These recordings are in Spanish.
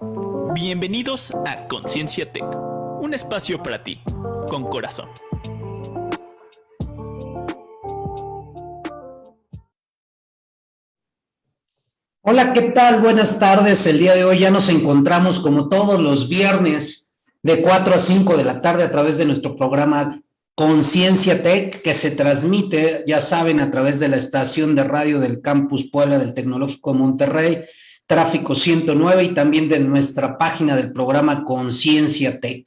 Bienvenidos a Conciencia Tech, un espacio para ti, con corazón. Hola, ¿qué tal? Buenas tardes. El día de hoy ya nos encontramos como todos los viernes de 4 a 5 de la tarde a través de nuestro programa Conciencia Tech, que se transmite, ya saben, a través de la estación de radio del Campus Puebla del Tecnológico Monterrey, Tráfico 109 y también de nuestra página del programa Conciencia Tech.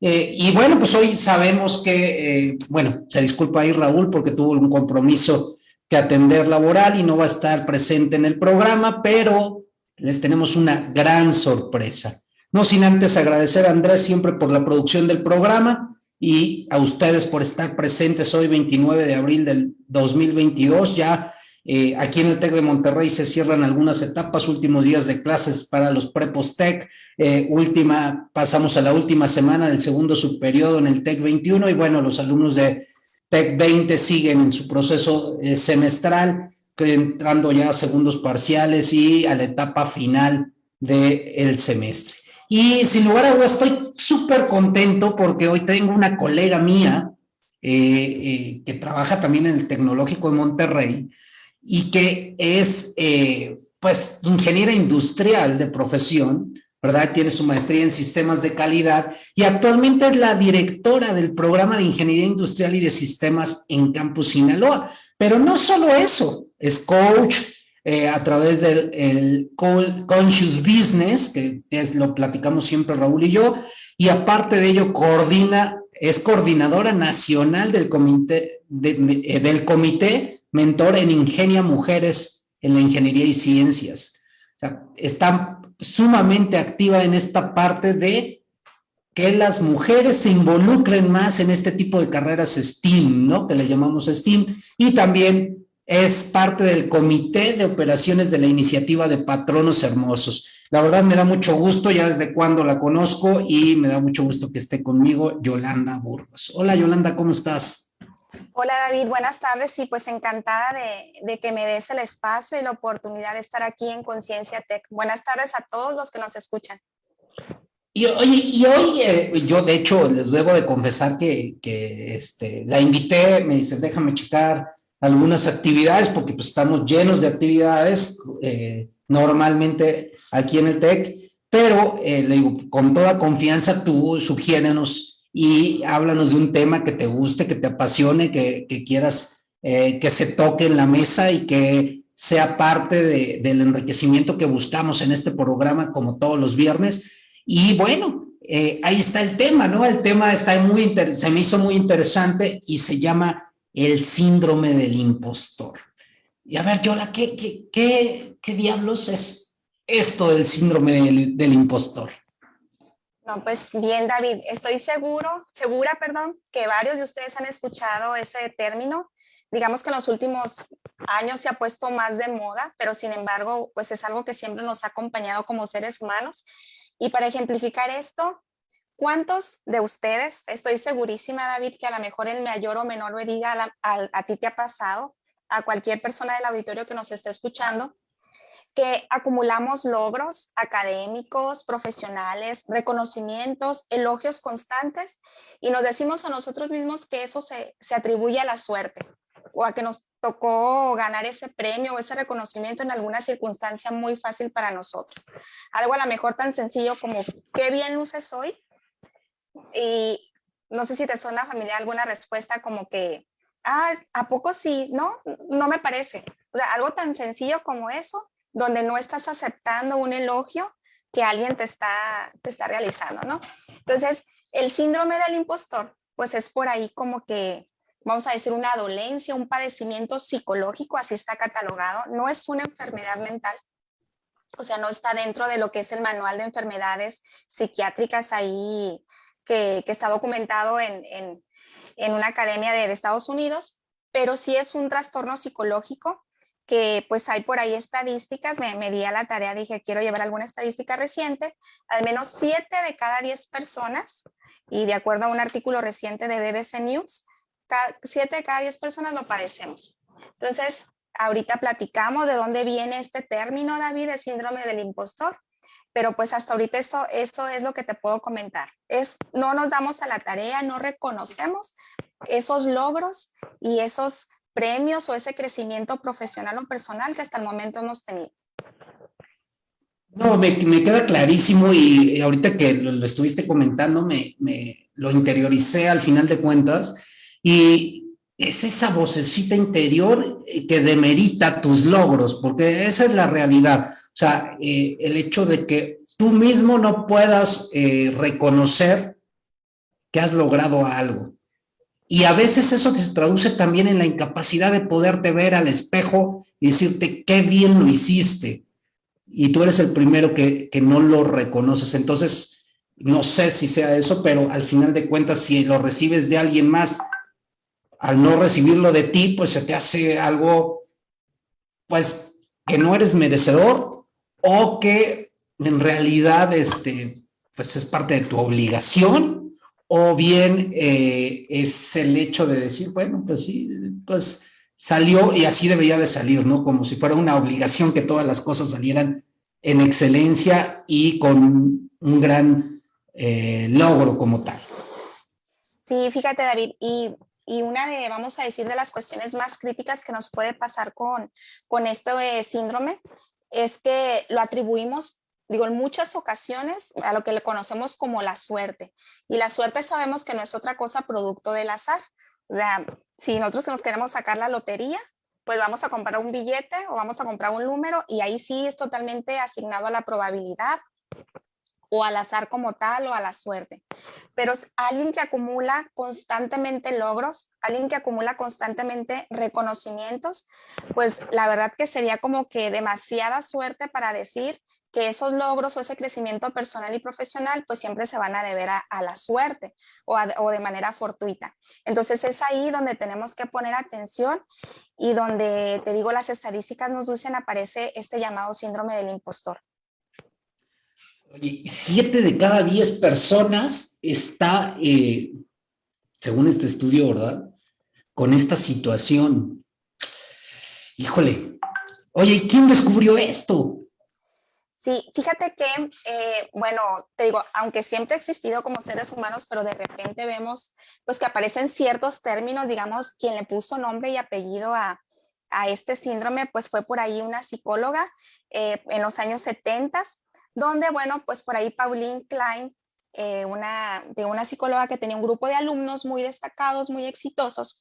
Eh, y bueno, pues hoy sabemos que, eh, bueno, se disculpa ahí Raúl porque tuvo un compromiso que atender laboral y no va a estar presente en el programa, pero les tenemos una gran sorpresa. No sin antes agradecer a Andrés siempre por la producción del programa y a ustedes por estar presentes hoy 29 de abril del 2022. Ya eh, aquí en el TEC de Monterrey se cierran algunas etapas, últimos días de clases para los prepos TEC, eh, última, pasamos a la última semana del segundo subperiodo en el TEC 21 y bueno, los alumnos de TEC 20 siguen en su proceso eh, semestral, entrando ya a segundos parciales y a la etapa final del semestre. Y sin lugar a dudas estoy súper contento porque hoy tengo una colega mía que trabaja también en el Tecnológico de Monterrey y que es eh, pues ingeniera industrial de profesión, ¿verdad? Tiene su maestría en sistemas de calidad y actualmente es la directora del programa de ingeniería industrial y de sistemas en Campus Sinaloa. Pero no solo eso, es coach, eh, a través del el Conscious Business, que es, lo platicamos siempre Raúl y yo, y aparte de ello coordina, es coordinadora nacional del comité, del comité mentor en Ingenia Mujeres en la Ingeniería y Ciencias. O sea, está sumamente activa en esta parte de que las mujeres se involucren más en este tipo de carreras STEAM, ¿no? Que le llamamos STEAM, y también es parte del comité de operaciones de la iniciativa de Patronos Hermosos. La verdad me da mucho gusto, ya desde cuando la conozco, y me da mucho gusto que esté conmigo Yolanda Burgos. Hola Yolanda, ¿cómo estás? Hola David, buenas tardes. Sí, pues encantada de, que me des el espacio y la oportunidad de estar aquí en Conciencia Tech. Buenas tardes a todos los que nos escuchan. Y, y hoy eh, yo de hecho les debo de confesar que, que este, la invité, me dice, déjame checar algunas actividades, porque pues, estamos llenos de actividades eh, normalmente aquí en el TEC, pero eh, le digo, con toda confianza tú sugiérenos y háblanos de un tema que te guste, que te apasione, que, que quieras eh, que se toque en la mesa y que sea parte de, del enriquecimiento que buscamos en este programa como todos los viernes. Y bueno, ahí está el tema, ¿no? El tema está muy se me hizo muy interesante y se llama el síndrome del impostor. Y a ver, Yola, ¿qué, qué, qué, qué diablos es esto del síndrome del, impostor? No, pues bien, David, estoy seguro, segura, perdón, que varios de ustedes han escuchado ese término. Digamos que en los últimos años se ha puesto más de moda, pero sin embargo, pues es algo que siempre nos ha acompañado como seres humanos. Y para ejemplificar esto, ¿Cuántos de ustedes, estoy segurísima, David, que a lo mejor en mayor o menor medida a, a, ti te ha pasado, a cualquier persona del auditorio que nos esté escuchando, que acumulamos logros académicos, profesionales, reconocimientos, elogios constantes y nos decimos a nosotros mismos que eso se, se atribuye a la suerte o a que nos tocó ganar ese premio o ese reconocimiento en alguna circunstancia muy fácil para nosotros. Algo a lo mejor tan sencillo como qué bien luces hoy y no sé si te suena familiar alguna respuesta como que, ah, ¿a poco sí? No, no me parece. O sea, algo tan sencillo como eso, donde no estás aceptando un elogio que alguien te está, te está realizando, ¿no? Entonces, el síndrome del impostor, pues es por ahí como que, vamos a decir, una dolencia, un padecimiento psicológico, así está catalogado, no es una enfermedad mental, o sea, no está dentro de lo que es el manual de enfermedades psiquiátricas ahí que, está documentado en, una academia de, Estados Unidos, pero sí es un trastorno psicológico que pues hay por ahí estadísticas, me, me, di a la tarea, dije, quiero llevar alguna estadística reciente, al menos 7 de cada 10 personas, y de acuerdo a un artículo reciente de BBC News, 7 de cada 10 personas lo padecemos. Entonces, ahorita platicamos de dónde viene este término, David, de síndrome del impostor. pero pues hasta ahorita eso, eso es lo que te puedo comentar. Es, no nos damos a la tarea, no reconocemos esos logros y esos premios o ese crecimiento profesional o personal que hasta el momento hemos tenido. No, me, queda clarísimo y ahorita que lo, estuviste comentando, me, lo interioricé al final de cuentas y es esa vocecita interior que demerita tus logros, porque esa es la realidad. O sea, eh, el hecho de que tú mismo no puedas eh, reconocer que has logrado algo. Y a veces eso se traduce también en la incapacidad de poderte ver al espejo y decirte qué bien lo hiciste y tú eres el primero que, no lo reconoces. Entonces, no sé si sea eso, pero al final de cuentas, si lo recibes de alguien más, al no recibirlo de ti, pues se te hace algo, pues, que no eres merecedor o que en realidad, este, pues es parte de tu obligación, o bien eh, es el hecho de decir, bueno, pues sí, pues salió y así debería de salir, ¿no? Como si fuera una obligación que todas las cosas salieran en excelencia y con un gran eh, logro como tal. Sí, fíjate David, y, y, una de, vamos a decir, de las cuestiones más críticas que nos puede pasar con, con este síndrome es que lo atribuimos digo, en muchas ocasiones a lo que le conocemos como la suerte. Y la suerte sabemos que no es otra cosa producto del azar. O sea, si nosotros nos queremos sacar la lotería, pues vamos a comprar un billete o vamos a comprar un número y ahí sí es totalmente asignado a la probabilidad o al azar como tal o a la suerte. Pero alguien que acumula constantemente logros, alguien que acumula constantemente reconocimientos, pues la verdad que sería como que demasiada suerte para decir que esos logros o ese crecimiento personal y profesional pues siempre se van a deber a, la suerte o, o de manera fortuita. Entonces es ahí donde tenemos que poner atención y donde, te digo, las estadísticas nos dicen aparece este llamado síndrome del impostor. Oye, siete de cada diez personas está, eh, según este estudio, ¿verdad? Con esta situación. Híjole. Oye, ¿y quién descubrió esto? Sí, fíjate que, eh, bueno, te digo, aunque siempre ha existido como seres humanos, pero de repente vemos pues que aparecen ciertos términos, digamos, quien le puso nombre y apellido a, este síndrome, pues fue por ahí una psicóloga eh, en los años 70 donde, bueno, pues por ahí Pauline Klein, eh, una, de una psicóloga que tenía un grupo de alumnos muy destacados, muy exitosos,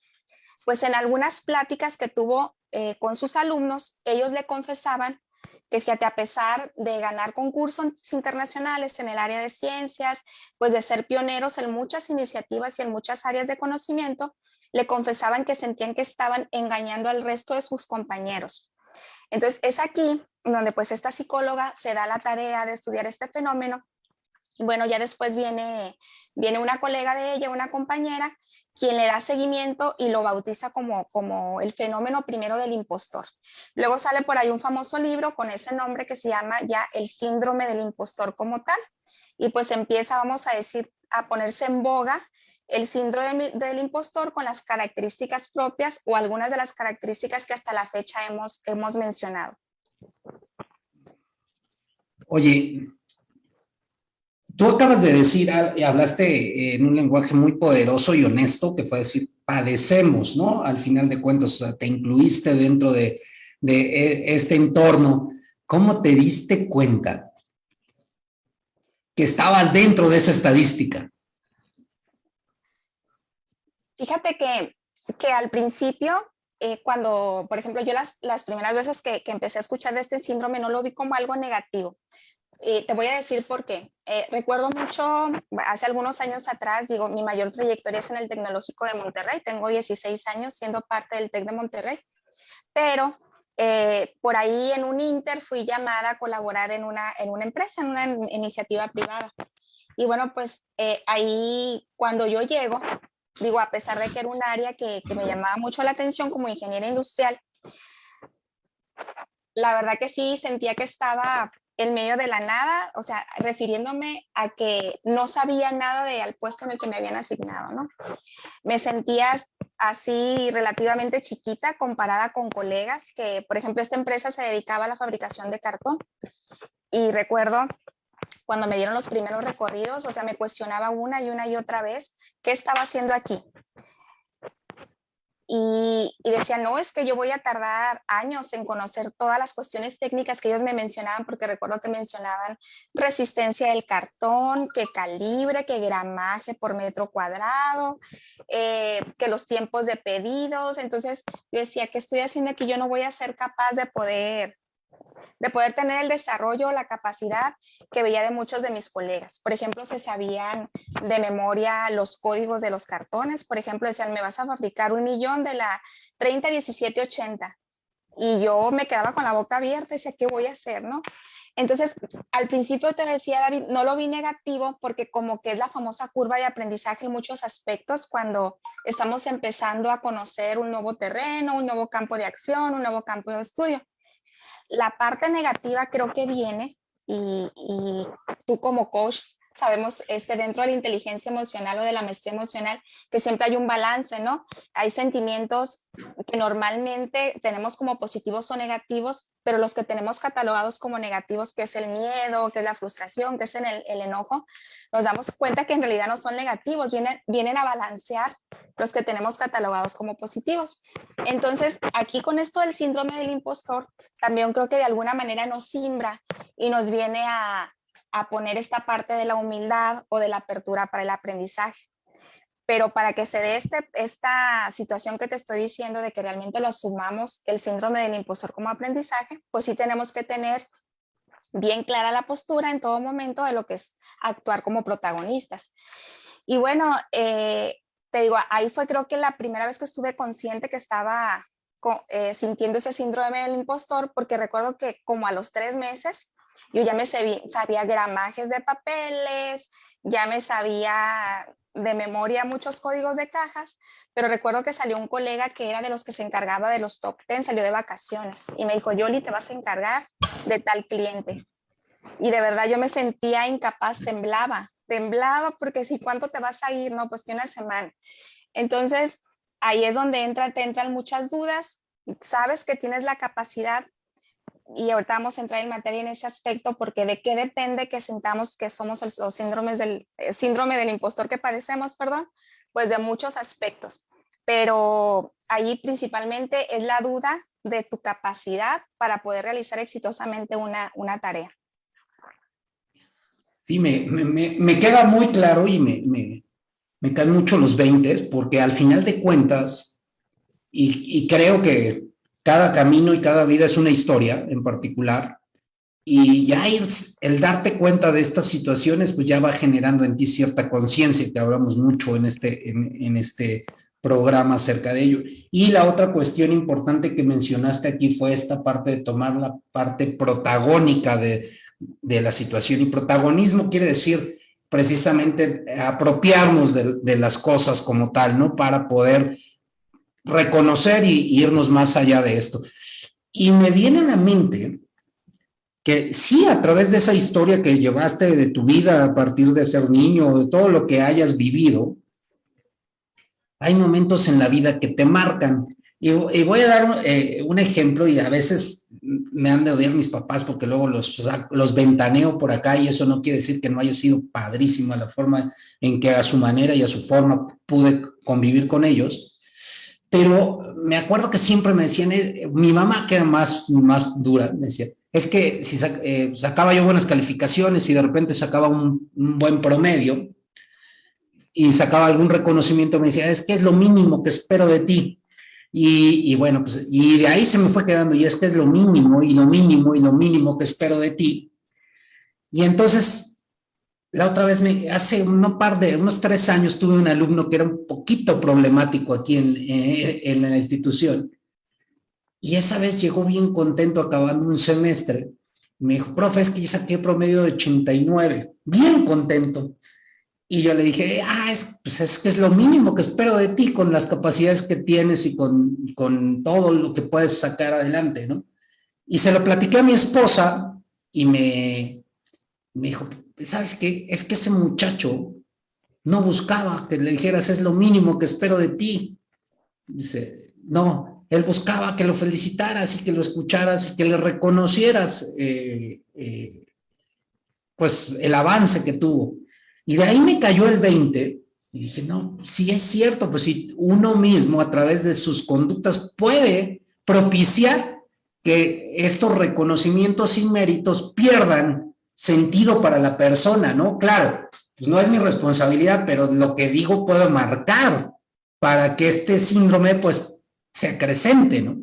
pues en algunas pláticas que tuvo eh, con sus alumnos, ellos le confesaban que fíjate, a pesar de ganar concursos internacionales en el área de ciencias, pues de ser pioneros en muchas iniciativas y en muchas áreas de conocimiento, le confesaban que sentían que estaban engañando al resto de sus compañeros. Entonces, es aquí donde pues esta psicóloga se da la tarea de estudiar este fenómeno. Bueno, ya después viene, viene una colega de ella, una compañera, quien le da seguimiento y lo bautiza como, como el fenómeno primero del impostor. Luego sale por ahí un famoso libro con ese nombre que se llama ya el síndrome del impostor como tal. Y pues empieza, vamos a decir, a ponerse en boga el síndrome del impostor con las características propias o algunas de las características que hasta la fecha hemos, hemos mencionado. Oye, tú acabas de decir, ah, hablaste en un lenguaje muy poderoso y honesto, que fue decir, padecemos, ¿no? Al final de cuentas, o sea, te incluiste dentro de, de e, este entorno. ¿Cómo te diste cuenta que estabas dentro de esa estadística? Fíjate que, que al principio, eh, cuando, por ejemplo, yo las, las primeras veces que, que, empecé a escuchar de este síndrome no lo vi como algo negativo. Y te voy a decir por qué. Eh, recuerdo mucho, hace algunos años atrás, digo, mi mayor trayectoria es en el Tecnológico de Monterrey. Tengo 16 años siendo parte del TEC de Monterrey. Pero eh, por ahí en un Inter fui llamada a colaborar en una, en una empresa, en una iniciativa privada. Y bueno, pues ahí cuando yo llego, digo, a pesar de que era un área que, me llamaba mucho la atención como ingeniera industrial, la verdad que sí sentía que estaba en medio de la nada, o sea, refiriéndome a que no sabía nada del puesto en el que me habían asignado, ¿no? Me sentía así relativamente chiquita comparada con colegas que, por ejemplo, esta empresa se dedicaba a la fabricación de cartón y recuerdo cuando me dieron los primeros recorridos, o sea, me cuestionaba una y una y otra vez, ¿qué estaba haciendo aquí? Y, decía, no, es que yo voy a tardar años en conocer todas las cuestiones técnicas que ellos me mencionaban, porque recuerdo que mencionaban resistencia del cartón, que calibre, que gramaje por metro cuadrado, eh, que los tiempos de pedidos. Entonces yo decía, ¿qué estoy haciendo aquí? Yo no voy a ser capaz de poder de poder tener el desarrollo, la capacidad que veía de muchos de mis colegas. Por ejemplo, se sabían de memoria los códigos de los cartones. Por ejemplo, decían, me vas a fabricar un millón de la 301780. Y yo me quedaba con la boca abierta y decía, ¿qué voy a hacer? ¿no? Entonces, al principio te decía, David, no lo vi negativo porque como que es la famosa curva de aprendizaje en muchos aspectos cuando estamos empezando a conocer un nuevo terreno, un nuevo campo de acción, un nuevo campo de estudio. La parte negativa creo que viene y, tú como coach sabemos este, dentro de la inteligencia emocional o de la maestría emocional que siempre hay un balance, ¿no? Hay sentimientos que normalmente tenemos como positivos o negativos, pero los que tenemos catalogados como negativos, que es el miedo, que es la frustración, que es el, el enojo, nos damos cuenta que en realidad no son negativos, vienen, vienen a balancear los que tenemos catalogados como positivos. Entonces, aquí con esto del síndrome del impostor, también creo que de alguna manera nos simbra y nos viene a, a poner esta parte de la humildad o de la apertura para el aprendizaje. Pero para que se dé este, esta situación que te estoy diciendo de que realmente lo asumamos, el síndrome del impostor como aprendizaje, pues sí tenemos que tener bien clara la postura en todo momento de lo que es actuar como protagonistas. Y bueno, eh, te digo, ahí fue creo que la primera vez que estuve consciente que estaba eh, sintiendo ese síndrome del impostor, porque recuerdo que como a los tres meses yo ya me sabía, gramajes de papeles, ya me sabía de memoria muchos códigos de cajas, pero recuerdo que salió un colega que era de los que se encargaba de los top 10, salió de vacaciones y me dijo, Yoli, te vas a encargar de tal cliente. Y de verdad yo me sentía incapaz, temblaba, temblaba porque si cuánto te vas a ir, no, pues que una semana. Entonces, ahí es donde entra, te entran muchas dudas, sabes que tienes la capacidad, y ahorita vamos a entrar en materia en ese aspecto porque de qué depende que sentamos que somos los síndromes del eh, síndrome del impostor que padecemos, perdón, pues de muchos aspectos. Pero ahí principalmente es la duda de tu capacidad para poder realizar exitosamente una, una tarea. Sí, me, me, me, queda muy claro y me, me, me caen mucho los 20 porque al final de cuentas, y, y creo que cada camino y cada vida es una historia en particular, y ya el darte cuenta de estas situaciones, pues ya va generando en ti cierta conciencia, que hablamos mucho en este, en, este programa acerca de ello. Y la otra cuestión importante que mencionaste aquí fue esta parte de tomar la parte protagónica de, de la situación. Y protagonismo quiere decir precisamente apropiarnos de, las cosas como tal, ¿no? Para poder reconocer y, irnos más allá de esto. Y me viene a la mente que sí, a través de esa historia que llevaste de tu vida a partir de ser niño, de todo lo que hayas vivido, hay momentos en la vida que te marcan. Y, voy a dar eh, un ejemplo y a veces me han de odiar mis papás porque luego los, los ventaneo por acá y eso no quiere decir que no haya sido padrísima la forma en que a su manera y a su forma pude convivir con ellos pero me acuerdo que siempre me decían, eh, mi mamá que era más, más dura, me decía, es que si eh, sacaba yo buenas calificaciones y de repente sacaba un, buen promedio y sacaba algún reconocimiento, me decía, es que es lo mínimo que espero de ti. Y, y, bueno, pues, y de ahí se me fue quedando, y es que es lo mínimo, y lo mínimo, y lo mínimo que espero de ti. Y entonces la otra vez, me, hace un par de, unos tres años, tuve un alumno que era un poquito problemático aquí en, eh, en la institución. Y esa vez llegó bien contento acabando un semestre. Me dijo, profe, es que ya saqué promedio de 89. Bien contento. Y yo le dije, ah, es, pues es que es lo mínimo que espero de ti con las capacidades que tienes y con, con todo lo que puedes sacar adelante, ¿no? Y se lo platiqué a mi esposa y me, me dijo, ¿sabes qué? Es que ese muchacho no buscaba que le dijeras, es lo mínimo que espero de ti. Dice, no, él buscaba que lo felicitaras y que lo escucharas y que le reconocieras eh, eh, pues el avance que tuvo. Y de ahí me cayó el 20 y dije, no, sí es cierto, pues si uno mismo a través de sus conductas puede propiciar que estos reconocimientos y méritos pierdan sentido para la persona, ¿no? Claro, pues no es mi responsabilidad, pero lo que digo puedo marcar para que este síndrome pues se acrecente, ¿no?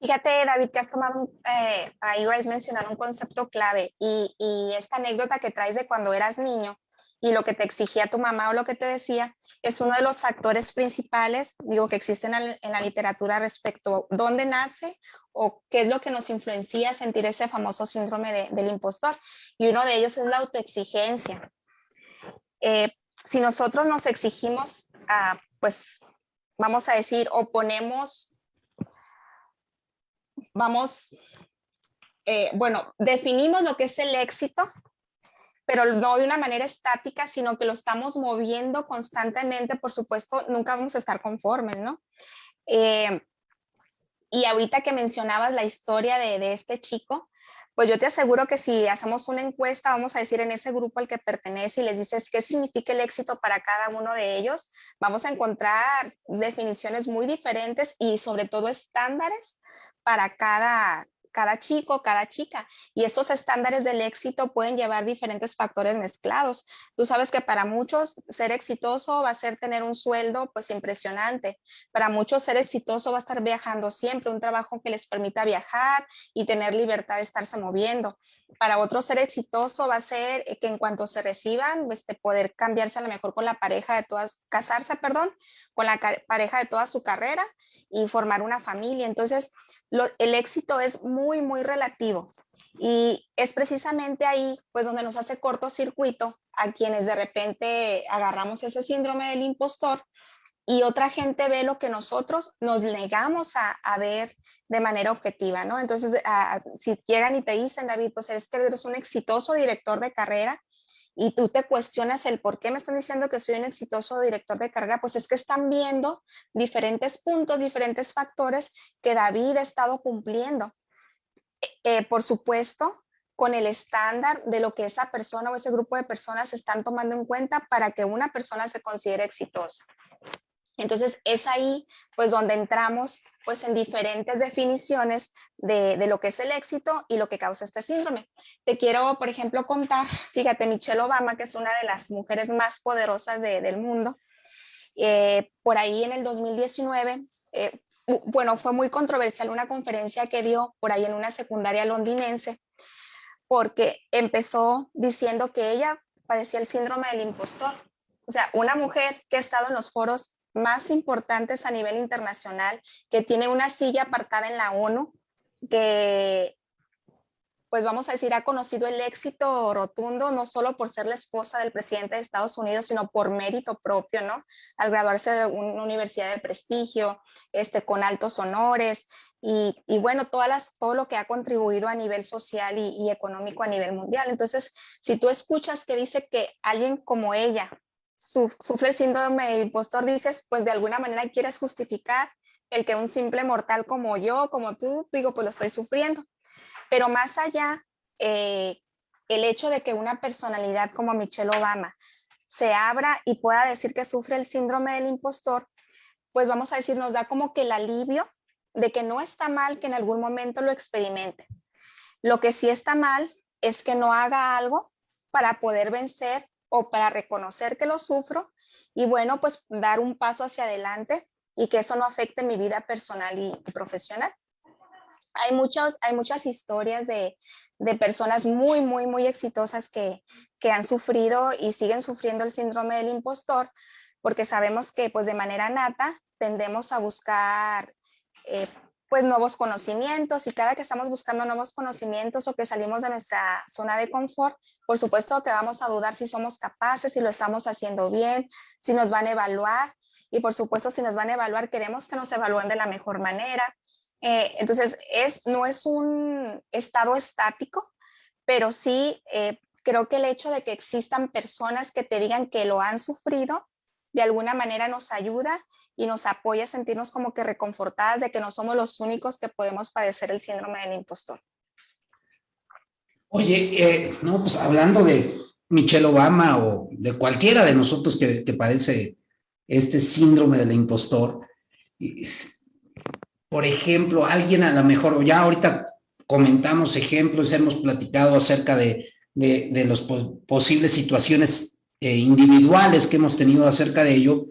Fíjate, David, que has tomado, eh, ahí vais a mencionar un concepto clave y, y, esta anécdota que traes de cuando eras niño y lo que te exigía tu mamá o lo que te decía es uno de los factores principales, digo, que existen en, la literatura respecto a dónde nace o qué es lo que nos influencia a sentir ese famoso síndrome de, del impostor. Y uno de ellos es la autoexigencia. Eh, si nosotros nos exigimos, ah, pues vamos a decir, o ponemos vamos, eh, bueno, definimos lo que es el éxito, pero no de una manera estática, sino que lo estamos moviendo constantemente, por supuesto, nunca vamos a estar conformes, ¿no? Eh, y ahorita que mencionabas la historia de, de, este chico, pues yo te aseguro que si hacemos una encuesta, vamos a decir en ese grupo al que pertenece y les dices qué significa el éxito para cada uno de ellos, vamos a encontrar definiciones muy diferentes y sobre todo estándares para cada, cada chico, cada chica. Y estos estándares del éxito pueden llevar diferentes factores mezclados. Tú sabes que para muchos ser exitoso va a ser tener un sueldo pues impresionante. Para muchos ser exitoso va a estar viajando siempre, un trabajo que les permita viajar y tener libertad de estarse moviendo. Para otros ser exitoso va a ser que en cuanto se reciban, este, poder cambiarse a lo mejor con la pareja de todas, casarse, perdón, con la pareja de toda su carrera y formar una familia. Entonces, el éxito es muy, muy relativo. Y es precisamente ahí, pues, donde nos hace cortocircuito a quienes de repente agarramos ese síndrome del impostor y otra gente ve lo que nosotros nos negamos a, a ver de manera objetiva, ¿no? Entonces, si llegan y te dicen, David, pues es que eres un exitoso director de carrera, y tú te cuestionas el por qué me están diciendo que soy un exitoso director de carrera, pues es que están viendo diferentes puntos, diferentes factores que David ha estado cumpliendo. Eh, por supuesto, con el estándar de lo que esa persona o ese grupo de personas están tomando en cuenta para que una persona se considere exitosa. Entonces es ahí pues donde entramos pues en diferentes definiciones de, de, lo que es el éxito y lo que causa este síndrome. Te quiero, por ejemplo, contar, fíjate, Michelle Obama, que es una de las mujeres más poderosas de, del mundo, eh, por ahí en el 2019, eh, bueno, fue muy controversial una conferencia que dio por ahí en una secundaria londinense, porque empezó diciendo que ella padecía el síndrome del impostor. O sea, una mujer que ha estado en los foros más importantes a nivel internacional, que tiene una silla apartada en la ONU, que pues vamos a decir, ha conocido el éxito rotundo, no solo por ser la esposa del presidente de Estados Unidos, sino por mérito propio, ¿no? Al graduarse de una universidad de prestigio, este, con altos honores, y, y bueno, todas todo lo que ha contribuido a nivel social y económico a nivel mundial. Entonces, si tú escuchas que dice que alguien como ella sufre el síndrome del impostor, dices, pues de alguna manera quieres justificar el que un simple mortal como yo, como tú, digo, pues lo estoy sufriendo. Pero más allá, eh, el hecho de que una personalidad como Michelle Obama se abra y pueda decir que sufre el síndrome del impostor, pues vamos a decir, nos da como que el alivio de que no está mal que en algún momento lo experimente. Lo que sí está mal es que no haga algo para poder vencer o para reconocer que lo sufro y bueno, pues dar un paso hacia adelante y que eso no afecte mi vida personal y profesional. Hay, muchos, hay muchas historias de, de personas muy, muy, muy exitosas que, que han sufrido y siguen sufriendo el síndrome del impostor, porque sabemos que pues de manera nata tendemos a buscar eh, pues nuevos conocimientos y cada que estamos buscando nuevos conocimientos o que salimos de nuestra zona de confort, por supuesto que vamos a dudar si somos capaces, si lo estamos haciendo bien, si nos van a evaluar y por supuesto si nos van a evaluar queremos que nos evalúen de la mejor manera. Eh, entonces es, no es un estado estático, pero sí eh, creo que el hecho de que existan personas que te digan que lo han sufrido de alguna manera nos ayuda y nos apoya a sentirnos como que reconfortadas de que no somos los únicos que podemos padecer el síndrome del impostor. Oye, eh, no, pues hablando de Michelle Obama o de cualquiera de nosotros que, que padece este síndrome del impostor, por ejemplo, alguien a lo mejor, ya ahorita comentamos ejemplos, hemos platicado acerca de, de, de las posibles situaciones eh, individuales que hemos tenido acerca de ello,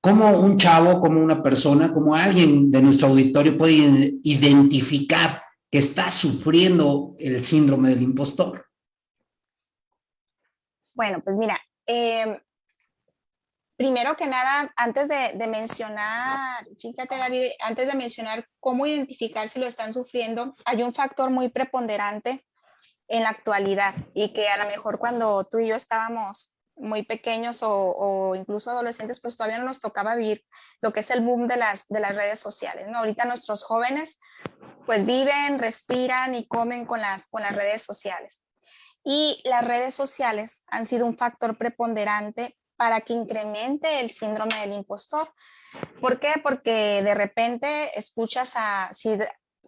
como un chavo, como una persona, como alguien de nuestro auditorio puede identificar que está sufriendo el síndrome del impostor? Bueno, pues mira, eh, primero que nada, antes de, de, mencionar, fíjate David, antes de mencionar cómo identificar si lo están sufriendo, hay un factor muy preponderante en la actualidad y que a lo mejor cuando tú y yo estábamos muy pequeños o, incluso adolescentes, pues todavía no nos tocaba vivir lo que es el boom de las, de las redes sociales, ¿no? Ahorita nuestros jóvenes pues viven, respiran y comen con las, con las redes sociales. Y las redes sociales han sido un factor preponderante para que incremente el síndrome del impostor. ¿Por qué? Porque de repente escuchas a, si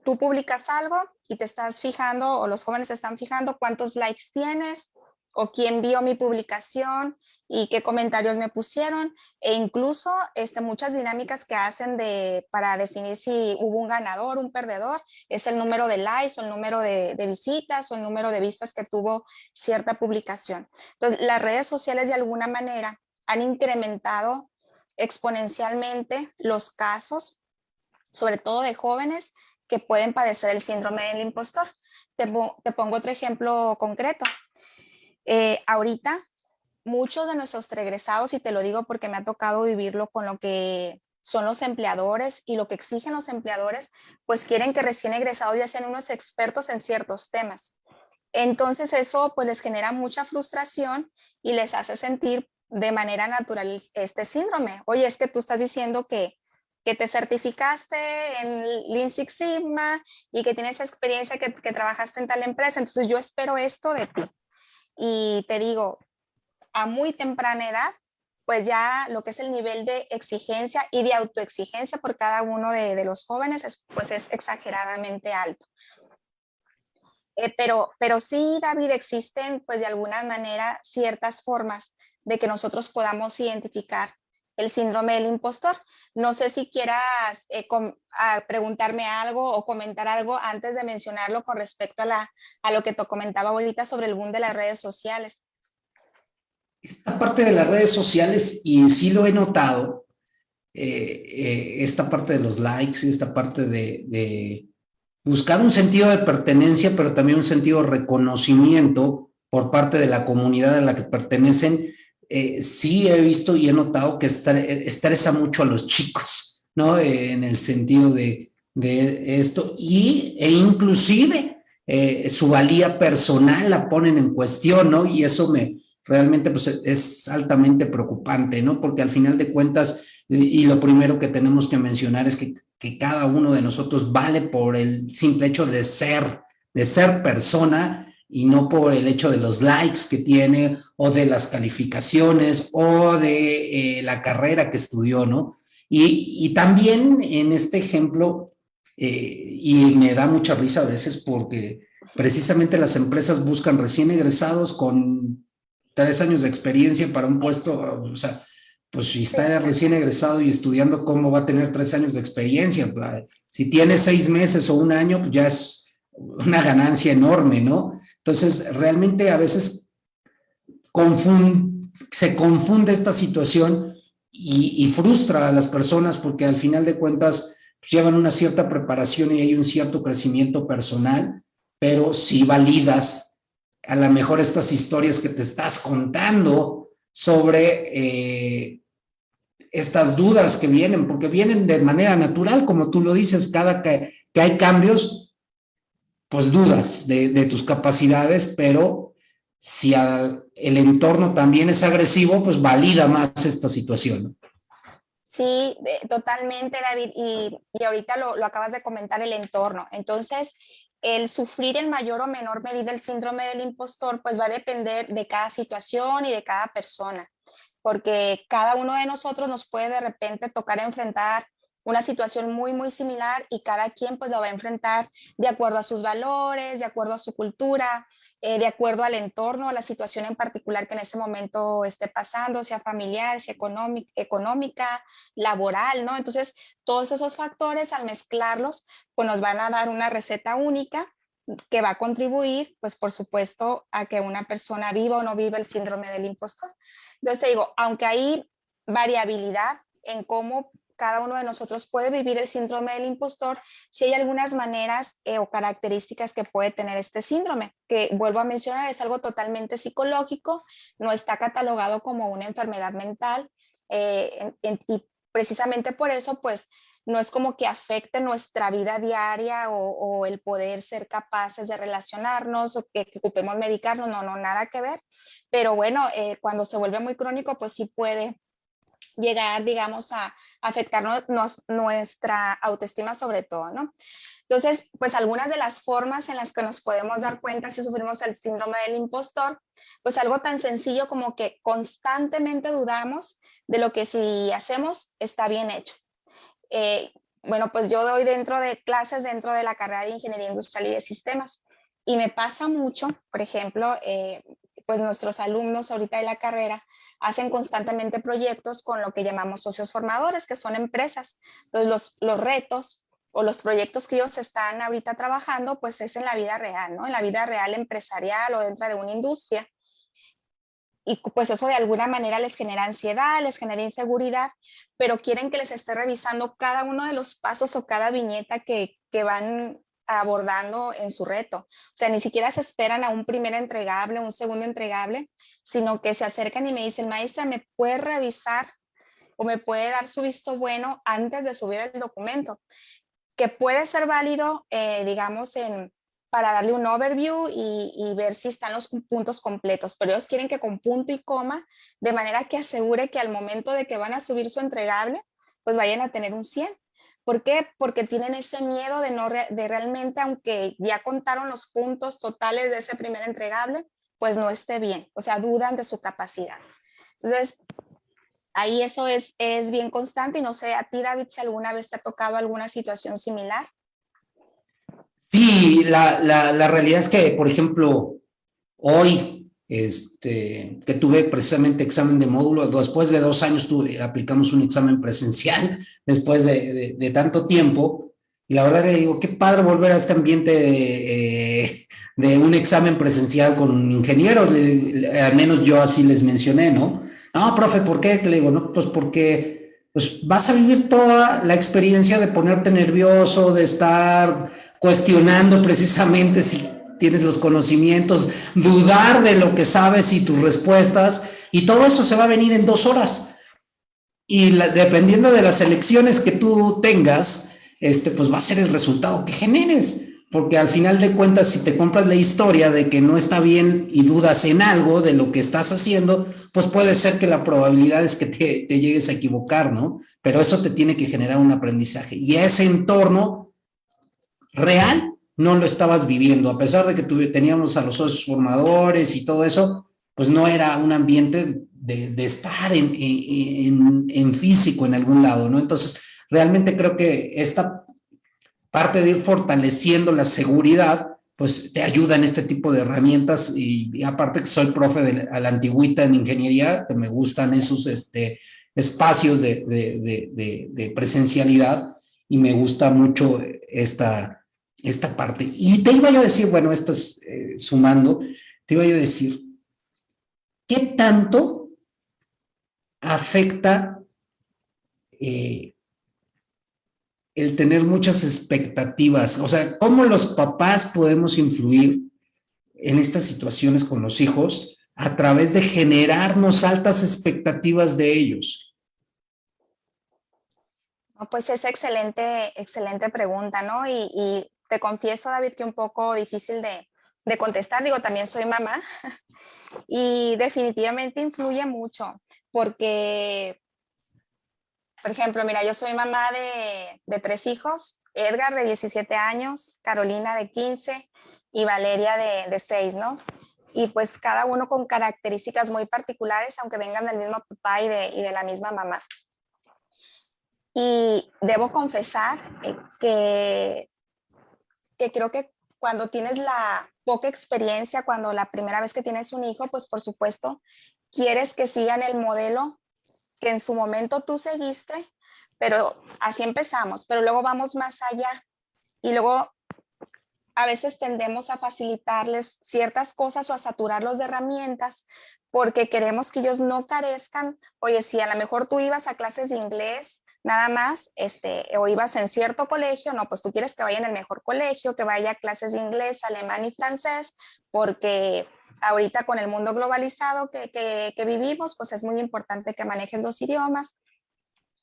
tú publicas algo y te estás fijando o los jóvenes están fijando cuántos likes tienes, o quién vio mi publicación y qué comentarios me pusieron e incluso este, muchas dinámicas que hacen de, para definir si hubo un ganador, un perdedor, es el número de likes o el número de, visitas o el número de vistas que tuvo cierta publicación. Entonces, las redes sociales de alguna manera han incrementado exponencialmente los casos, sobre todo de jóvenes que pueden padecer el síndrome del impostor. Te, te pongo otro ejemplo concreto. Eh, ahorita, muchos de nuestros egresados, y te lo digo porque me ha tocado vivirlo con lo que son los empleadores y lo que exigen los empleadores, pues quieren que recién egresados ya sean unos expertos en ciertos temas. Entonces eso pues les genera mucha frustración y les hace sentir de manera natural este síndrome. Oye, es que tú estás diciendo que, que te certificaste en Lean Six Sigma y que tienes experiencia que trabajaste en tal empresa, entonces yo espero esto de ti. Y te digo, a muy temprana edad, pues ya lo que es el nivel de exigencia y de autoexigencia por cada uno de, los jóvenes, es, pues es exageradamente alto. Eh, pero, pero sí, David, existen pues de alguna manera ciertas formas de que nosotros podamos identificar el síndrome del impostor. No sé si quieras eh, a preguntarme algo o comentar algo antes de mencionarlo con respecto a, lo que te comentaba ahorita sobre el boom de las redes sociales. Esta parte de las redes sociales, y sí lo he notado, eh, eh, esta parte de los likes y esta parte de buscar un sentido de pertenencia, pero también un sentido de reconocimiento por parte de la comunidad a la que pertenecen, eh, sí he visto y he notado que estresa mucho a los chicos, ¿no? Eh, en el sentido de, de, esto, y, e inclusive eh, su valía personal la ponen en cuestión, ¿no? Y eso me realmente pues, es altamente preocupante, ¿no? Porque al final de cuentas, y lo primero que tenemos que mencionar es que, que cada uno de nosotros vale por el simple hecho de ser, de ser persona, y no por el hecho de los likes que tiene o de las calificaciones o de eh, la carrera que estudió, ¿no? Y, y también en este ejemplo, eh, y me da mucha risa a veces porque precisamente las empresas buscan recién egresados con tres años de experiencia para un puesto, o sea, pues si está recién egresado y estudiando, ¿cómo va a tener tres años de experiencia? Si tiene seis meses o un año, pues ya es una ganancia enorme, ¿no? Entonces, realmente a veces se confunde esta situación y, frustra a las personas porque al final de cuentas pues, llevan una cierta preparación y hay un cierto crecimiento personal, pero si validas a lo mejor estas historias que te estás contando sobre eh, estas dudas que vienen, porque vienen de manera natural, como tú lo dices, cada que hay cambios, pues dudas de, tus capacidades, pero si el entorno también es agresivo, pues valida más esta situación. Sí, totalmente, David. Y, y ahorita lo, lo, acabas de comentar, el entorno. Entonces, el sufrir en mayor o menor medida el síndrome del impostor, pues va a depender de cada situación y de cada persona, porque cada uno de nosotros nos puede de repente tocar enfrentar una situación muy, muy similar y cada quien pues lo va a enfrentar de acuerdo a sus valores, de acuerdo a su cultura, eh, de acuerdo al entorno, a la situación en particular que en ese momento esté pasando, sea familiar, sea económica, laboral, ¿no? Entonces, todos esos factores al mezclarlos, pues nos van a dar una receta única que va a contribuir, pues por supuesto, a que una persona viva o no viva el síndrome del impostor. Entonces te digo, aunque hay variabilidad en cómo cada uno de nosotros puede vivir el síndrome del impostor, si hay algunas maneras eh, o características que puede tener este síndrome, que vuelvo a mencionar, es algo totalmente psicológico, no está catalogado como una enfermedad mental eh, y precisamente por eso, pues, no es como que afecte nuestra vida diaria o, el poder ser capaces de relacionarnos o que, ocupemos medicarnos, no, no, nada que ver. Pero bueno, eh, cuando se vuelve muy crónico, pues sí puede llegar, digamos, a afectarnos nuestra autoestima sobre todo, ¿no? Entonces, pues algunas de las formas en las que nos podemos dar cuenta si sufrimos el síndrome del impostor, pues algo tan sencillo como que constantemente dudamos de lo que si hacemos está bien hecho. Eh, bueno, pues yo doy dentro de clases dentro de la carrera de Ingeniería Industrial y de Sistemas y me pasa mucho, por ejemplo, eh, pues nuestros alumnos ahorita de la carrera hacen constantemente proyectos con lo que llamamos socios formadores, que son empresas. Entonces, los, los retos o los proyectos que ellos están ahorita trabajando, pues es en la vida real, ¿no? En la vida real empresarial o dentro de una industria. Y pues eso de alguna manera les genera ansiedad, les genera inseguridad, pero quieren que les esté revisando cada uno de los pasos o cada viñeta que, que van abordando en su reto. O sea, ni siquiera se esperan a un primer entregable, un segundo entregable, sino que se acercan y me dicen, maestra, ¿me puede revisar o me puede dar su visto bueno antes de subir el documento? Que puede ser válido, eh, digamos, en, para darle un overview y, y, ver si están los puntos completos, pero ellos quieren que con punto y coma, de manera que asegure que al momento de que van a subir su entregable, pues vayan a tener un 100 ¿Por qué? Porque tienen ese miedo de, no de realmente, aunque ya contaron los puntos totales de ese primer entregable, pues no esté bien, o sea, dudan de su capacidad. Entonces, ahí eso es, es bien constante y no sé, a ti David, si alguna vez te ha tocado alguna situación similar. Sí, la, la, la realidad es que, por ejemplo, hoy este, que tuve precisamente examen de módulo, después de dos años tuve, aplicamos un examen presencial, después de, de, tanto tiempo, y la verdad que digo, qué padre volver a este ambiente de, eh, un examen presencial con ingenieros, al menos yo así les mencioné, ¿no? No, profe, ¿por qué? Le digo, no, pues porque pues vas a vivir toda la experiencia de ponerte nervioso, de estar cuestionando precisamente si tienes los conocimientos, dudar de lo que sabes y tus respuestas, y todo eso se va a venir en dos horas. Y dependiendo de las elecciones que tú tengas, este, pues va a ser el resultado que generes. Porque al final de cuentas, si te compras la historia de que no está bien y dudas en algo de lo que estás haciendo, pues puede ser que la probabilidad es que te, te llegues a equivocar, ¿no? Pero eso te tiene que generar un aprendizaje. Y ese entorno real no lo estabas viviendo, a pesar de que teníamos a los socios formadores y todo eso, pues no era un ambiente de, estar en, físico en algún lado, ¿no? Entonces, realmente creo que esta parte de ir fortaleciendo la seguridad, pues te ayuda en este tipo de herramientas y, aparte que soy profe de, la antigüita en ingeniería, que me gustan esos este, espacios de presencialidad y me gusta mucho esta, esta parte. Y te iba yo a decir, bueno, esto es eh, sumando, te iba yo a decir, ¿qué tanto afecta eh, el tener muchas expectativas? O sea, ¿cómo los papás podemos influir en estas situaciones con los hijos a través de generarnos altas expectativas de ellos? pues es excelente, excelente pregunta, ¿no? y te confieso, David, que un poco difícil de, contestar. Digo, también soy mamá y definitivamente influye mucho porque, por ejemplo, mira, yo soy mamá de, tres hijos, Edgar de 17 años, Carolina de 15 y Valeria de, de 6, ¿no? Y pues cada uno con características muy particulares, aunque vengan del mismo papá y de, la misma mamá. Y debo confesar eh, que, que creo que cuando tienes la poca experiencia, cuando la primera vez que tienes un hijo, pues por supuesto, quieres que sigan el modelo que en su momento tú seguiste, pero así empezamos, pero luego vamos más allá y luego a veces tendemos a facilitarles ciertas cosas o a saturarlos de herramientas porque queremos que ellos no carezcan. Oye, si a lo mejor tú ibas a clases de inglés nada más, este, o ibas en cierto colegio, no, pues tú quieres que vaya en el mejor colegio, que vaya a clases de inglés, alemán y francés, porque ahorita con el mundo globalizado que, que, vivimos, pues es muy importante que manejes los idiomas.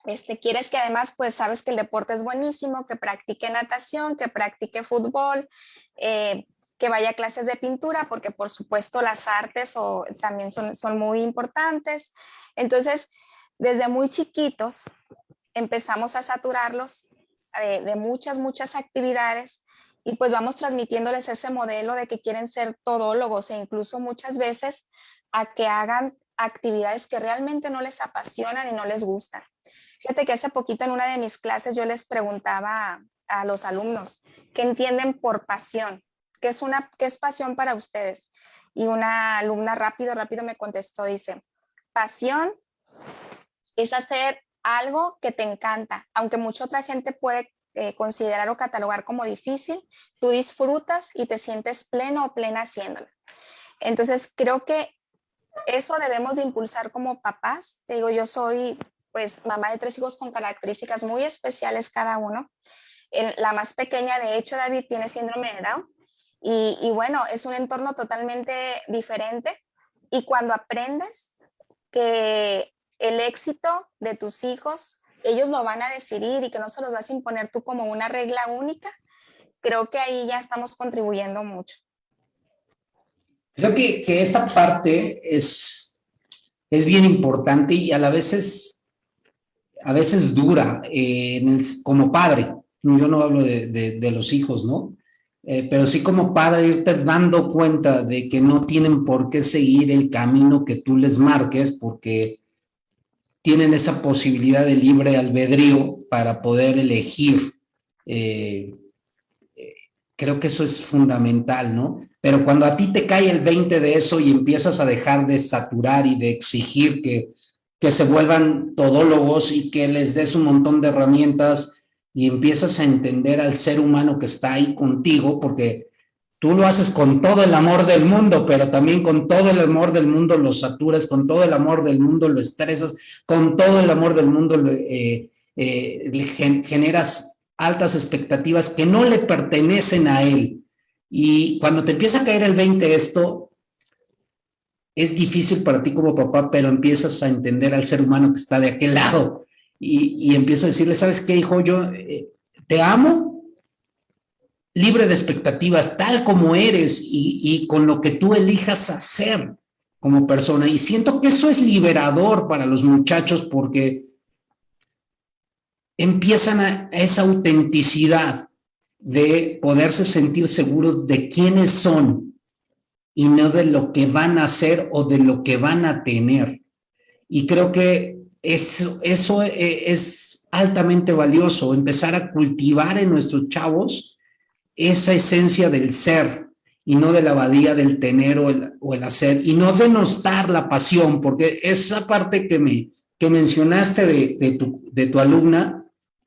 Este, quieres que además, pues sabes que el deporte es buenísimo, que practique natación, que practique fútbol, eh, que vaya a clases de pintura, porque por supuesto las artes o, también son, son muy importantes. Entonces, desde muy chiquitos empezamos a saturarlos de, muchas, muchas actividades y pues vamos transmitiéndoles ese modelo de que quieren ser todólogos e incluso muchas veces a que hagan actividades que realmente no les apasionan y no les gustan. Fíjate que hace poquito en una de mis clases yo les preguntaba a, los alumnos qué entienden por pasión, qué es, una, qué es pasión para ustedes. Y una alumna rápido, rápido me contestó, dice, pasión es hacer algo que te encanta, aunque mucha otra gente puede eh, considerar o catalogar como difícil, tú disfrutas y te sientes pleno o plena haciéndolo. Entonces, creo que eso debemos de impulsar como papás. Te digo, yo soy pues mamá de tres hijos con características muy especiales cada uno. la más pequeña, de hecho, David, tiene síndrome de Down. Y, y, bueno, es un entorno totalmente diferente. Y cuando aprendes que el éxito de tus hijos, ellos lo van a decidir y que no se los vas a imponer tú como una regla única, creo que ahí ya estamos contribuyendo mucho. Creo que, que esta parte es, es bien importante y a la vez es, a veces dura eh, como padre, yo no hablo de, los hijos, ¿no? Eh, pero sí como padre irte dando cuenta de que no tienen por qué seguir el camino que tú les marques porque tienen esa posibilidad de libre albedrío para poder elegir. Eh, creo que eso es fundamental, ¿no? Pero cuando a ti te cae el 20 de eso y empiezas a dejar de saturar y de exigir que que se vuelvan todólogos y que les des un montón de herramientas y empiezas a entender al ser humano que está ahí contigo, porque tú lo haces con todo el amor del mundo, pero también con todo el amor del mundo lo saturas, con todo el amor del mundo lo estresas, con todo el amor del mundo eh, eh, generas altas expectativas que no le pertenecen a él. Y cuando te empieza a caer el 20 esto, es difícil para ti como papá, pero empiezas a entender al ser humano que está de aquel lado y, y empiezas a decirle, ¿sabes qué, hijo? Yo eh, te amo, libre de expectativas, tal como eres y, con lo que tú elijas hacer como persona. Y siento que eso es liberador para los muchachos porque empiezan a esa autenticidad de poderse sentir seguros de quiénes son y no de lo que van a hacer o de lo que van a tener. Y creo que eso, eso eh, es altamente valioso, empezar a cultivar en nuestros chavos esa esencia del ser y no de la valía del tener o el, o el hacer, y no denostar la pasión, porque esa parte que, me, que mencionaste de, de, tu, de tu alumna,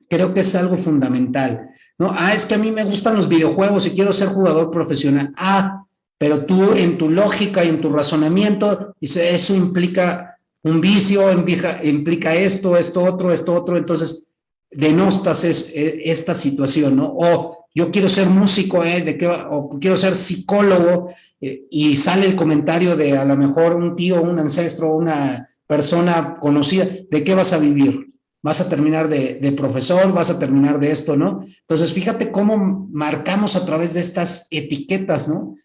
creo que es algo fundamental. ¿no? Ah, es que a mí me gustan los videojuegos y quiero ser jugador profesional. Ah, pero tú en tu lógica y en tu razonamiento, dice, eso implica un vicio, implica, esto, esto otro, esto otro, entonces denostas e, esta situación, ¿no? O yo quiero ser músico, ¿eh? ¿De qué o quiero ser psicólogo, eh, y sale el comentario de a lo mejor un tío, un ancestro, una persona conocida, ¿de qué vas a vivir? Vas a terminar de, de profesor, vas a terminar de esto, ¿no? Entonces, fíjate cómo marcamos a través de estas etiquetas, ¿no?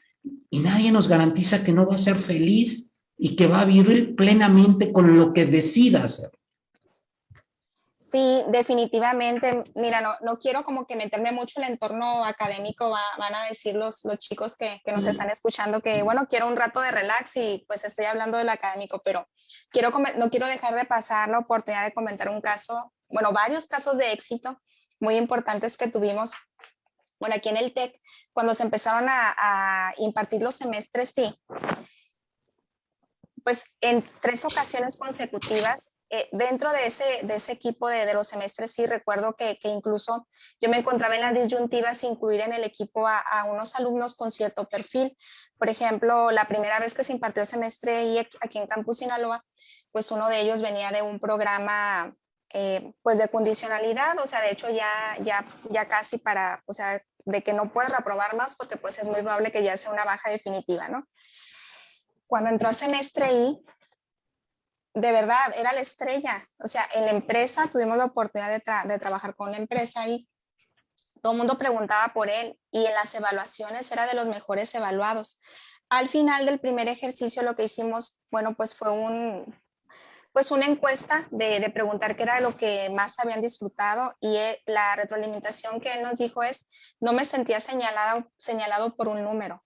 y nadie nos garantiza que no va a ser feliz y que va a vivir plenamente con lo que decida hacer. Sí, definitivamente. Mira, no, no quiero como que meterme mucho en el entorno académico, van a decir los, los chicos que, que, nos están escuchando que, bueno, quiero un rato de relax y pues estoy hablando del académico, pero quiero, no quiero dejar de pasar la oportunidad de comentar un caso bueno, varios casos de éxito muy importantes que tuvimos bueno, aquí en el TEC, cuando se empezaron a, impartir los semestres, sí, pues en tres ocasiones consecutivas, eh, dentro de ese, de ese equipo de, de, los semestres, sí recuerdo que, que, incluso yo me encontraba en las disyuntivas incluir en el equipo a, a, unos alumnos con cierto perfil. Por ejemplo, la primera vez que se impartió semestre aquí en Campus Sinaloa, pues uno de ellos venía de un programa eh, pues de condicionalidad, o sea, de hecho ya, ya, ya casi para, o sea, de que no puedes reprobar más porque pues es muy probable que ya sea una baja definitiva, ¿no? Cuando entró a semestre I, de verdad, era la estrella, o sea, en la empresa tuvimos la oportunidad de, trabajar con la empresa y todo el mundo preguntaba por él y en las evaluaciones era de los mejores evaluados. Al final del primer ejercicio lo que hicimos, bueno, pues fue un, pues una encuesta de, preguntar qué era lo que más habían disfrutado y eh, la retroalimentación que él nos dijo es, no me sentía señalado, señalado por un número.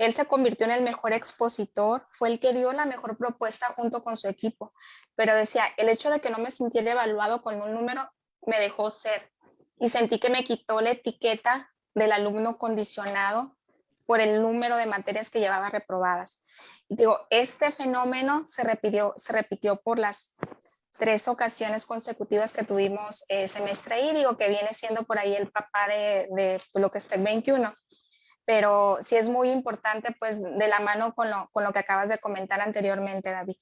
Él se convirtió en el mejor expositor, fue el que dio la mejor propuesta junto con su equipo, pero decía, el hecho de que no me sintiera evaluado con un número me dejó ser y sentí que me quitó la etiqueta del alumno condicionado por el número de materias que llevaba reprobadas digo, este fenómeno se repitió, se repitió por las tres ocasiones consecutivas que tuvimos eh, semestre y digo que viene siendo por ahí el papá de, de lo que está en 21. Pero sí es muy importante, pues, de la mano con lo, con lo que acabas de comentar anteriormente, David.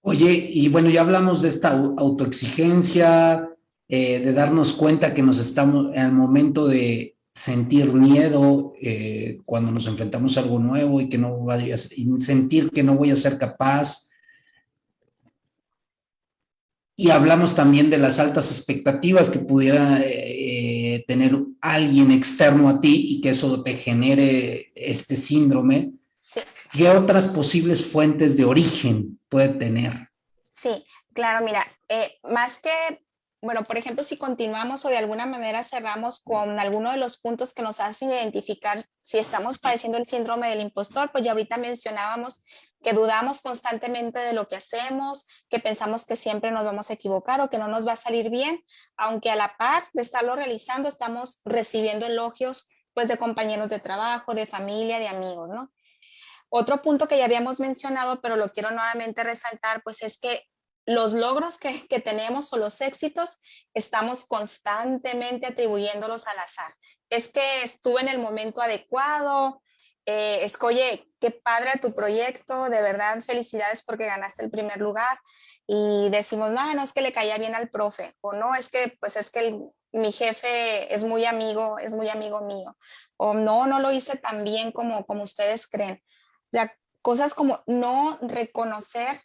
Oye, y bueno, ya hablamos de esta autoexigencia, eh, de darnos cuenta que nos estamos el momento de sentir miedo eh, cuando nos enfrentamos a algo nuevo y que no vaya, y sentir que no voy a ser capaz. Y hablamos también de las altas expectativas que pudiera eh, tener alguien externo a ti y que eso te genere este síndrome. ¿Qué otras posibles fuentes de origen puede tener? Sí, claro, mira, eh, más que bueno, por ejemplo, si continuamos o de alguna manera cerramos con alguno de los puntos que nos hacen identificar si estamos padeciendo el síndrome del impostor, pues ya ahorita mencionábamos que dudamos constantemente de lo que hacemos, que pensamos que siempre nos vamos a equivocar o que no nos va a salir bien, aunque a la par de estarlo realizando estamos recibiendo elogios pues de compañeros de trabajo, de familia, de amigos, ¿no? Otro punto que ya habíamos mencionado, pero lo quiero nuevamente resaltar, pues es que los logros que, tenemos o los éxitos, estamos constantemente atribuyéndolos al azar. Es que estuve en el momento adecuado, eh, es que, oye, qué padre tu proyecto, de verdad, felicidades porque ganaste el primer lugar. Y decimos, no, no es que le caía bien al profe, o no, es que, pues es que mi jefe es muy amigo, es muy amigo mío, o no, no lo hice tan bien como, como ustedes creen. Ya, cosas como no reconocer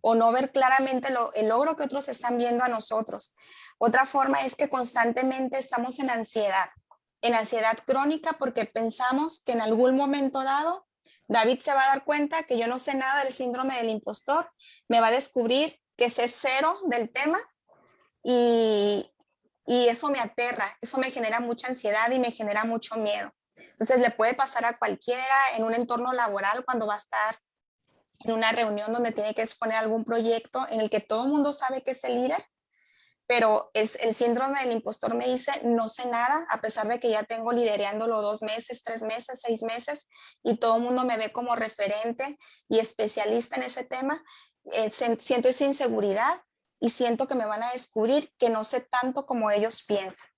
o no ver claramente el logro que otros están viendo a nosotros. Otra forma es que constantemente estamos en ansiedad, en ansiedad crónica porque pensamos que en algún momento dado David se va a dar cuenta que yo no sé nada del síndrome del impostor, me va a descubrir que sé cero del tema y, y eso me aterra, eso me genera mucha ansiedad y me genera mucho miedo. Entonces le puede pasar a cualquiera en un entorno laboral cuando va a estar en una reunión donde tiene que exponer algún proyecto en el que todo el mundo sabe que es el líder, pero es el síndrome del impostor me dice no sé nada, a pesar de que ya tengo liderándolo dos meses, tres meses, seis meses, y todo el mundo me ve como referente y especialista en ese tema, eh, siento esa inseguridad y siento que me van a descubrir que no sé tanto como ellos piensan.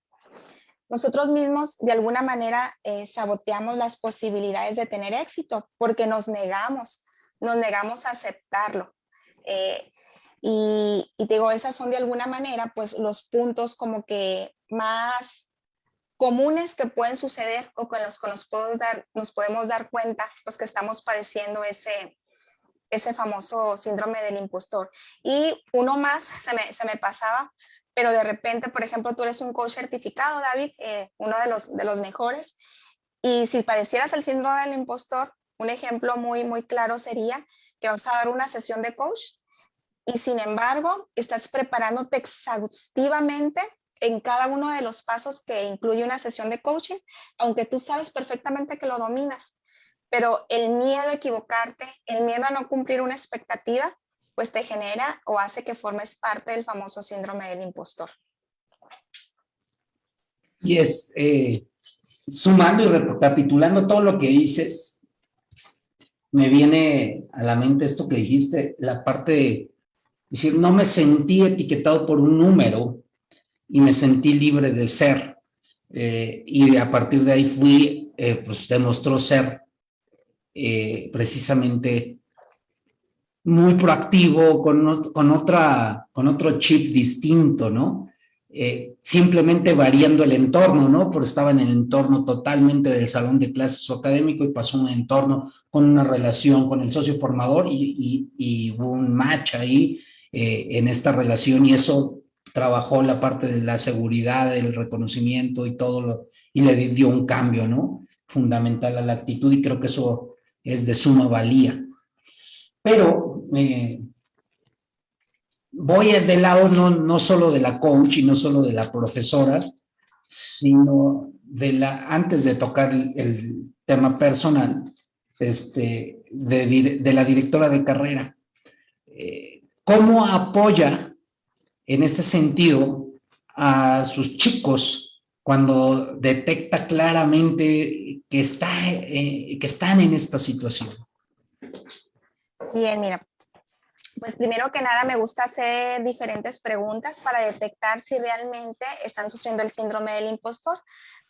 Nosotros mismos de alguna manera eh, saboteamos las posibilidades de tener éxito porque nos negamos nos negamos a aceptarlo. Eh, y, y, digo, esas son de alguna manera pues los puntos como que más comunes que pueden suceder o con los que nos podemos dar, nos podemos dar cuenta los que estamos padeciendo ese, ese famoso síndrome del impostor. Y uno más se me, se me pasaba, pero de repente, por ejemplo, tú eres un coach certificado, David, eh, uno de los, de los mejores, y si padecieras el síndrome del impostor, un ejemplo muy, muy claro sería que vas a dar una sesión de coach y sin embargo estás preparándote exhaustivamente en cada uno de los pasos que incluye una sesión de coaching, aunque tú sabes perfectamente que lo dominas, pero el miedo a equivocarte, el miedo a no cumplir una expectativa, pues te genera o hace que formes parte del famoso síndrome del impostor. Y es, eh, sumando y recapitulando todo lo que dices, me viene a la mente esto que dijiste, la parte de decir, no me sentí etiquetado por un número y me sentí libre de ser. Eh, y a partir de ahí fui, eh, pues demostró ser eh, precisamente muy proactivo, con, otra, con otro chip distinto, ¿no? Eh, simplemente variando el entorno, ¿no? Porque estaba en el entorno totalmente del salón de clases o académico y pasó un entorno con una relación con el socio formador y, hubo un match ahí eh, en esta relación y eso trabajó la parte de la seguridad, el reconocimiento y todo lo, y le dio un cambio, ¿no? Fundamental a la actitud y creo que eso es de suma valía. Pero eh, voy del lado no, no solo de la coach y no solo de la profesora, sino de la, antes de tocar el, tema personal, este, de, la directora de carrera. Eh, ¿Cómo apoya en este sentido a sus chicos cuando detecta claramente que, está, eh, que están en esta situación? Bien, mira, pues primero que nada me gusta hacer diferentes preguntas para detectar si realmente están sufriendo el síndrome del impostor,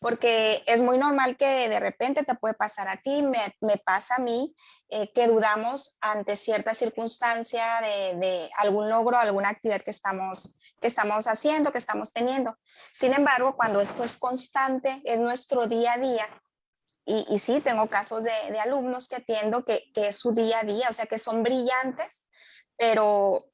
porque es muy normal que de repente te puede pasar a ti, me, pasa a mí, eh, que dudamos ante cierta circunstancia de, algún logro, alguna actividad que estamos, que estamos haciendo, que estamos teniendo. Sin embargo, cuando esto es constante, es nuestro día a día, y, sí, tengo casos de, de, alumnos que atiendo que, que, es su día a día, o sea, que son brillantes, pero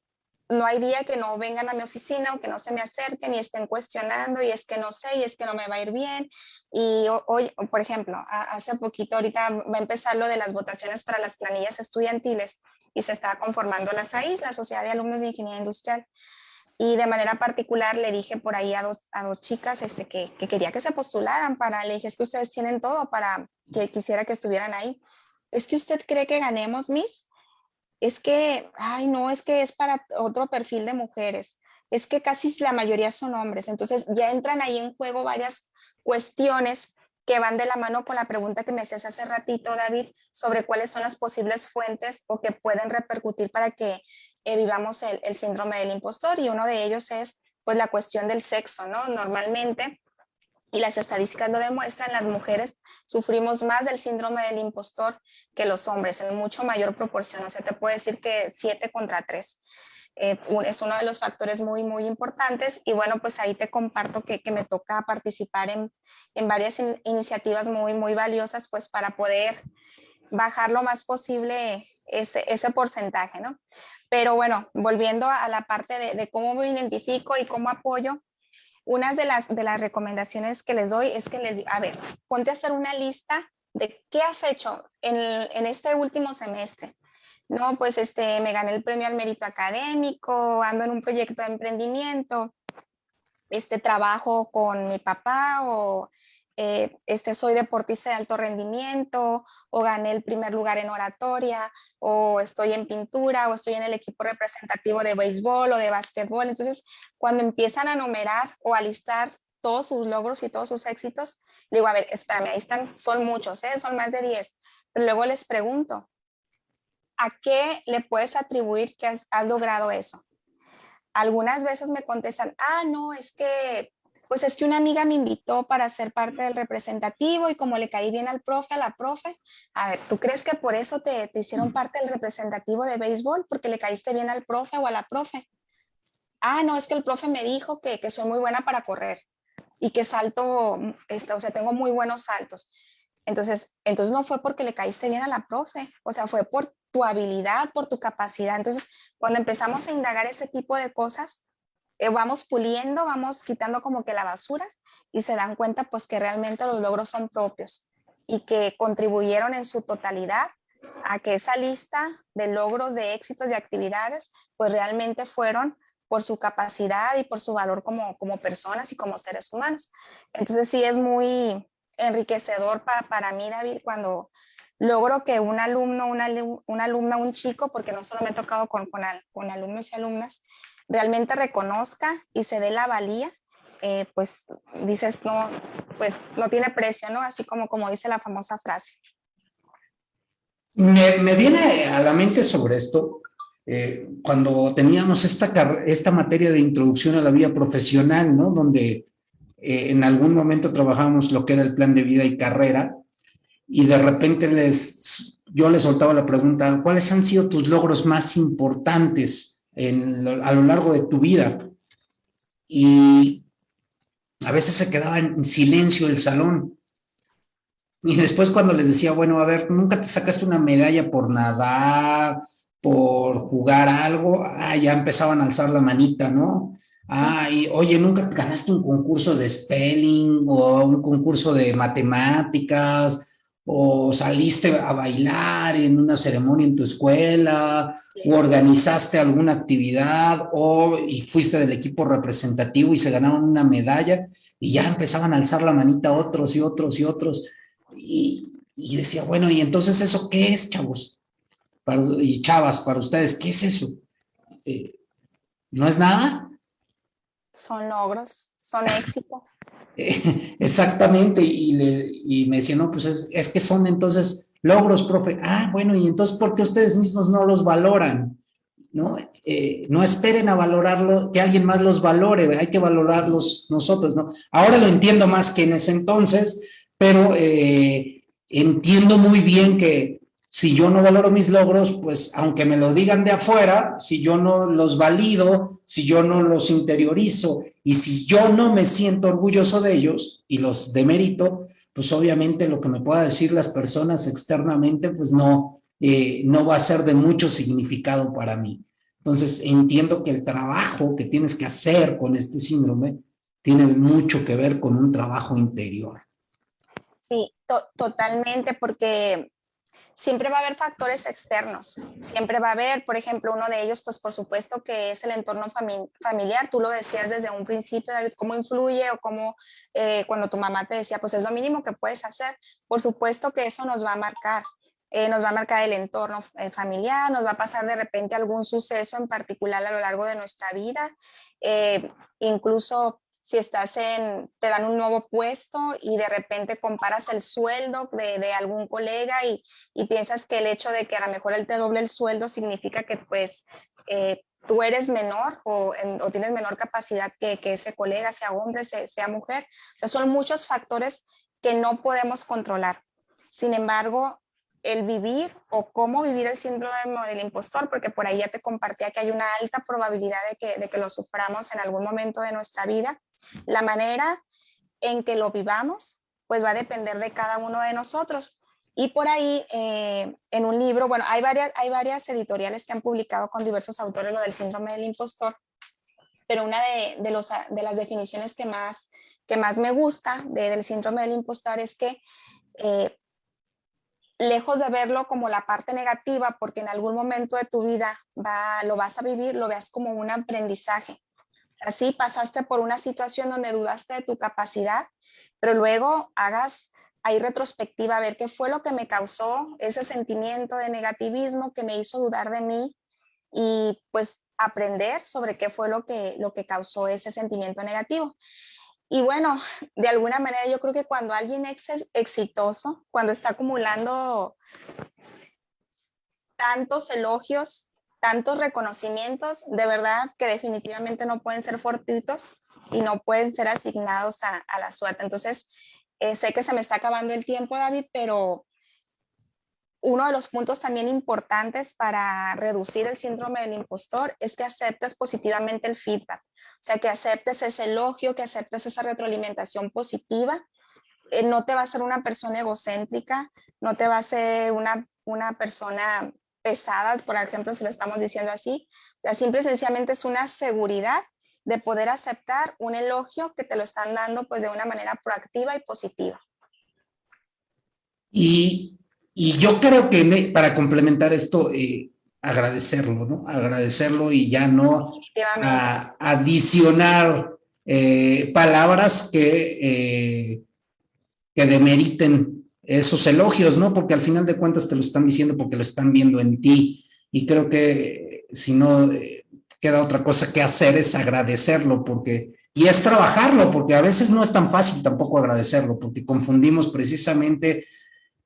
no hay día que no vengan a mi oficina o que no se me acerquen y estén cuestionando y es que no sé y es que no me va a ir bien. Y hoy, por ejemplo, hace poquito, ahorita va a empezar lo de las votaciones para las planillas estudiantiles y se está conformando la SAIS, la Sociedad de Alumnos de Ingeniería Industrial. Y de manera particular le dije por ahí a dos, a dos chicas este, que, que quería que se postularan para, le dije, es que ustedes tienen todo para que quisiera que estuvieran ahí. ¿Es que usted cree que ganemos, Miss? Es que, ay, no, es que es para otro perfil de mujeres, es que casi la mayoría son hombres. Entonces ya entran ahí en juego varias cuestiones que van de la mano con la pregunta que me hacías hace ratito, David, sobre cuáles son las posibles fuentes o que pueden repercutir para que eh, vivamos el, el síndrome del impostor. Y uno de ellos es, pues, la cuestión del sexo, ¿no? Normalmente y las estadísticas lo demuestran, las mujeres sufrimos más del síndrome del impostor que los hombres, en mucho mayor proporción. O sea, te puedo decir que 7 contra 3. Eh, es uno de los factores muy, muy importantes. Y bueno, pues ahí te comparto que, que me toca participar en, en varias iniciativas muy, muy valiosas, pues para poder bajar lo más posible ese, ese porcentaje, ¿no? Pero bueno, volviendo a la parte de cómo me identifico y cómo apoyo, una de las, de las recomendaciones que les doy es que les a ver, ponte a hacer una lista de qué has hecho en, en este último semestre. No, pues este, me gané el premio al mérito académico, ando en un proyecto de emprendimiento, este trabajo con mi papá o eh, este, soy deportista de alto rendimiento o gané el primer lugar en oratoria o estoy en pintura o estoy en el equipo representativo de béisbol o de básquetbol. Entonces, cuando empiezan a numerar o a listar todos sus logros y todos sus éxitos, digo, a ver, espérame, ahí están, son muchos, ¿eh? son más de 10. Pero luego les pregunto, ¿a qué le puedes atribuir que has logrado eso? Algunas veces me contestan, ah, no, es que pues es que una amiga me invitó para ser parte del representativo y como le caí bien al profe, a la profe, a ver, ¿tú crees que por eso te, hicieron parte del representativo de béisbol? Porque le caíste bien al profe o a la profe. Ah, no, es que el profe me dijo que, que soy muy buena para correr y que salto, este, o sea, tengo muy buenos saltos. Entonces, entonces no fue porque le caíste bien a la profe, o sea, fue por tu habilidad, por tu capacidad. Entonces, cuando empezamos a indagar ese tipo de cosas, eh, vamos puliendo, vamos quitando como que la basura y se dan cuenta pues que realmente los logros son propios y que contribuyeron en su totalidad a que esa lista de logros, de éxitos, de actividades, pues realmente fueron por su capacidad y por su valor como, como personas y como seres humanos. Entonces sí es muy enriquecedor para mí, David, cuando logro que un alumno, una, una alumna, un chico, porque no solo me he tocado con, con, con alumnos y alumnas, realmente reconozca y se dé la valía, eh, pues dices, no, pues no tiene precio, ¿no? Así como, como dice la famosa frase. Me, me viene a la mente sobre esto, eh, cuando teníamos esta, esta materia de introducción a la vida profesional, ¿no? Donde eh, en algún momento trabajamos lo que era el plan de vida y carrera, y de repente les, yo les soltaba la pregunta, ¿cuáles han sido tus logros más importantes a lo largo de tu vida? Y a veces se quedaba en silencio el salón. Y después cuando les decía, bueno, a ver, nunca te sacaste una medalla por nadar, por jugar algo, ah, ya empezaban a alzar la manita, ¿no? Ah, oye, nunca ganaste un concurso de spelling o un concurso de matemáticas o saliste a bailar en una ceremonia en tu escuela, o organizaste alguna actividad, o y fuiste del equipo representativo y se ganaron una medalla, y ya empezaban a alzar la manita otros y otros y otros. Y, decía, bueno, ¿y entonces eso qué es, chavos? y chavas, para ustedes, ¿qué es eso? Eh, ¿No es nada? Son logros, son éxitos. Exactamente, y, me decía, no, pues es, que son entonces logros, profe. Ah, bueno, y entonces, ¿por qué ustedes mismos no los valoran? ¿No? Eh, no esperen a valorarlo, que alguien más los valore, hay que valorarlos nosotros, ¿no? Ahora lo entiendo más que en ese entonces, pero eh, entiendo muy bien que si yo no valoro mis logros, pues aunque me lo digan de afuera, si yo no los valido, si yo no los interiorizo y si yo no me siento orgulloso de ellos y los demerito, pues obviamente lo que me pueda decir las personas externamente, pues no, eh, no va a ser de mucho significado para mí. Entonces entiendo que el trabajo que tienes que hacer con este síndrome tiene mucho que ver con un trabajo interior. Sí, totalmente, porque siempre va a haber factores externos, siempre va a haber, por ejemplo, uno de ellos, pues por supuesto que es el entorno familiar, tú lo decías desde un principio, David, cómo influye o cómo eh, cuando tu mamá te decía, pues es lo mínimo que puedes hacer, por supuesto que eso nos va a marcar. Eh, nos va a marcar el entorno eh, familiar, nos va a pasar de repente algún suceso en particular a lo largo de nuestra vida, incluso si estás en, te dan un nuevo puesto y de repente comparas el sueldo de, de algún colega y, y, piensas que el hecho de que a lo mejor él te doble el sueldo significa que pues eh, tú eres menor o, o, tienes menor capacidad que, que ese colega, sea hombre, sea, sea mujer. O sea, son muchos factores que no podemos controlar. Sin embargo, el vivir o cómo vivir el síndrome del impostor, porque por ahí ya te compartía que hay una alta probabilidad de que, de que lo suframos en algún momento de nuestra vida. La manera en que lo vivamos, pues va a depender de cada uno de nosotros. Y por ahí, eh, en un libro, bueno, hay varias, hay varias editoriales que han publicado con diversos autores lo del síndrome del impostor, pero una de, de, los, de las definiciones que más, que más me gusta del síndrome del impostor es que eh, lejos de verlo como la parte negativa, porque en algún momento de tu vida va, lo vas a vivir, lo veas como un aprendizaje. Así pasaste por una situación donde dudaste de tu capacidad, pero luego hagas ahí retrospectiva a ver qué fue lo que me causó ese sentimiento de negativismo que me hizo dudar de mí y pues aprender sobre qué fue lo que, lo que causó ese sentimiento negativo. Y bueno, de alguna manera yo creo que cuando alguien es exitoso, cuando está acumulando tantos elogios, tantos reconocimientos, de verdad que definitivamente no pueden ser fortuitos y no pueden ser asignados a, la suerte. Entonces, eh, sé que se me está acabando el tiempo, David, pero uno de los puntos también importantes para reducir el síndrome del impostor es que aceptes positivamente el feedback, o sea, que aceptes ese elogio, que aceptes esa retroalimentación positiva. Eh, no te va a ser una persona egocéntrica, no te va a ser una, una persona pesada, por ejemplo, si lo estamos diciendo así. Sea, simple y sencillamente es una seguridad de poder aceptar un elogio que te lo están dando pues de una manera proactiva y positiva. Y y yo creo que para complementar esto, agradecerlo, ¿no? Agradecerlo y ya no adicionar eh, palabras que, eh, que demeriten esos elogios, ¿no? Porque al final de cuentas te lo están diciendo porque lo están viendo en ti. Y creo que si no eh, queda otra cosa que hacer es agradecerlo, porque, y es trabajarlo, porque a veces no es tan fácil tampoco agradecerlo, porque confundimos precisamente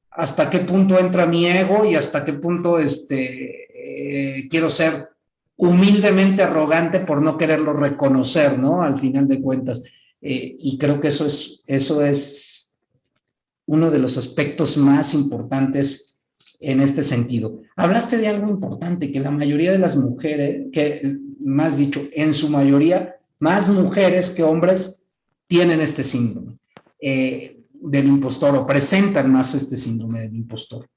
hasta qué punto entra mi ego y hasta qué punto este, eh, quiero ser humildemente arrogante por no quererlo reconocer, ¿no? Al final de cuentas. Eh, y creo que eso es, eso es uno de los aspectos más importantes en este sentido. Hablaste de algo importante, que la mayoría de las mujeres, que más dicho, en su mayoría, más mujeres que hombres tienen este síndrome eh, del impostor o presentan más este síndrome del impostor.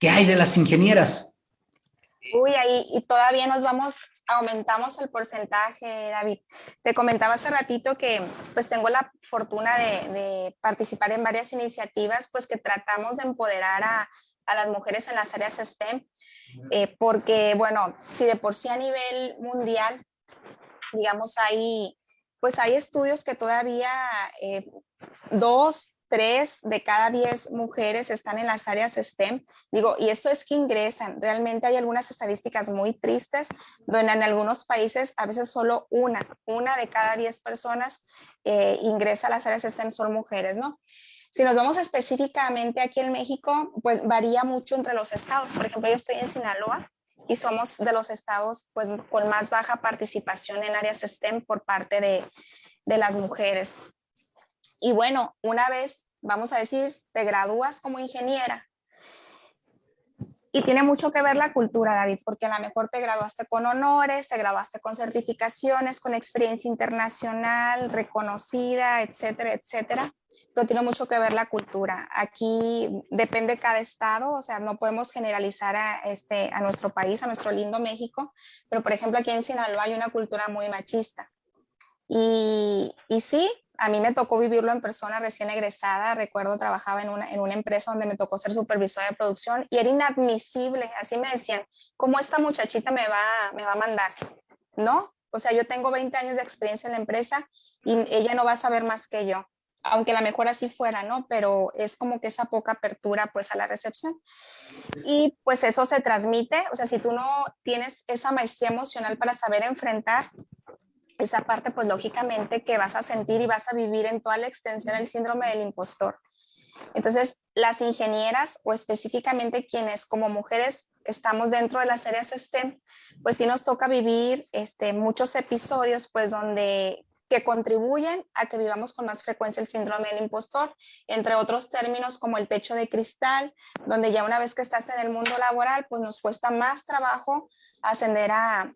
¿Qué hay de las ingenieras? Uy, ahí y todavía nos vamos, aumentamos el porcentaje, David. Te comentaba hace ratito que pues tengo la fortuna de, participar en varias iniciativas pues que tratamos de empoderar a, las mujeres en las áreas STEM, eh, porque bueno, si de por sí a nivel mundial, digamos, hay, pues hay estudios que todavía eh, dos, tres de cada diez mujeres están en las áreas STEM. Digo, y esto es que ingresan. Realmente hay algunas estadísticas muy tristes donde en algunos países a veces solo una, una de cada diez personas eh, ingresa a las áreas STEM son mujeres, ¿no? Si nos vamos específicamente aquí en México, pues varía mucho entre los estados. Por ejemplo, yo estoy en Sinaloa y somos de los estados pues con más baja participación en áreas STEM por parte de, de las mujeres. Y bueno, una vez, vamos a decir, te gradúas como ingeniera, y tiene mucho que ver la cultura, David, porque a lo mejor te graduaste con honores, te graduaste con certificaciones, con experiencia internacional, reconocida, etcétera, etcétera. Pero tiene mucho que ver la cultura. Aquí depende cada estado, o sea, no podemos generalizar a, este, a nuestro país, a nuestro lindo México, pero por ejemplo aquí en Sinaloa hay una cultura muy machista. Y, y sí, a mí me tocó vivirlo en persona recién egresada. Recuerdo trabajaba en una, en una empresa donde me tocó ser supervisora de producción y era inadmisible. Así me decían, ¿cómo esta muchachita me va, me va a mandar? ¿No? O sea, yo tengo 20 años de experiencia en la empresa y ella no va a saber más que yo. Aunque la mejor así fuera, ¿no? Pero es como que esa poca apertura pues a la recepción. Y pues eso se transmite, o sea, si tú no tienes esa maestría emocional para saber enfrentar esa parte, pues lógicamente que vas a sentir y vas a vivir en toda la extensión el síndrome del impostor. Entonces, las ingenieras o específicamente quienes como mujeres estamos dentro de las áreas STEM, pues sí nos toca vivir este, muchos episodios pues donde que contribuyen a que vivamos con más frecuencia el síndrome del impostor, entre otros términos como el techo de cristal, donde ya una vez que estás en el mundo laboral, pues nos cuesta más trabajo ascender a,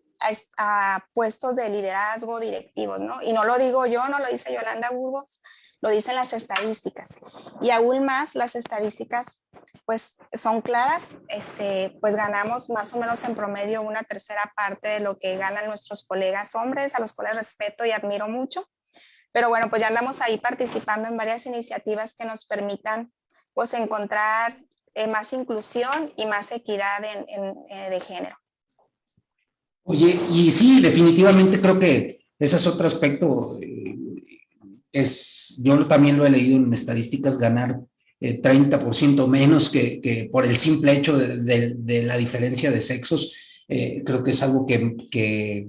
a, puestos de liderazgo directivos, ¿no? Y no lo digo yo, no lo dice Yolanda Burgos, lo dicen las estadísticas. Y aún más las estadísticas, pues son claras, este, pues ganamos más o menos en promedio una tercera parte de lo que ganan nuestros colegas hombres, a los cuales respeto y admiro mucho. Pero bueno, pues ya andamos ahí participando en varias iniciativas que nos permitan pues encontrar eh, más inclusión y más equidad en, eh, de género. Oye, y sí, definitivamente creo que ese es otro aspecto. Eh, es, yo también lo he leído en estadísticas, ganar 30% eh, menos que, que, por el simple hecho de, de, la diferencia de sexos, eh, creo que es algo que, que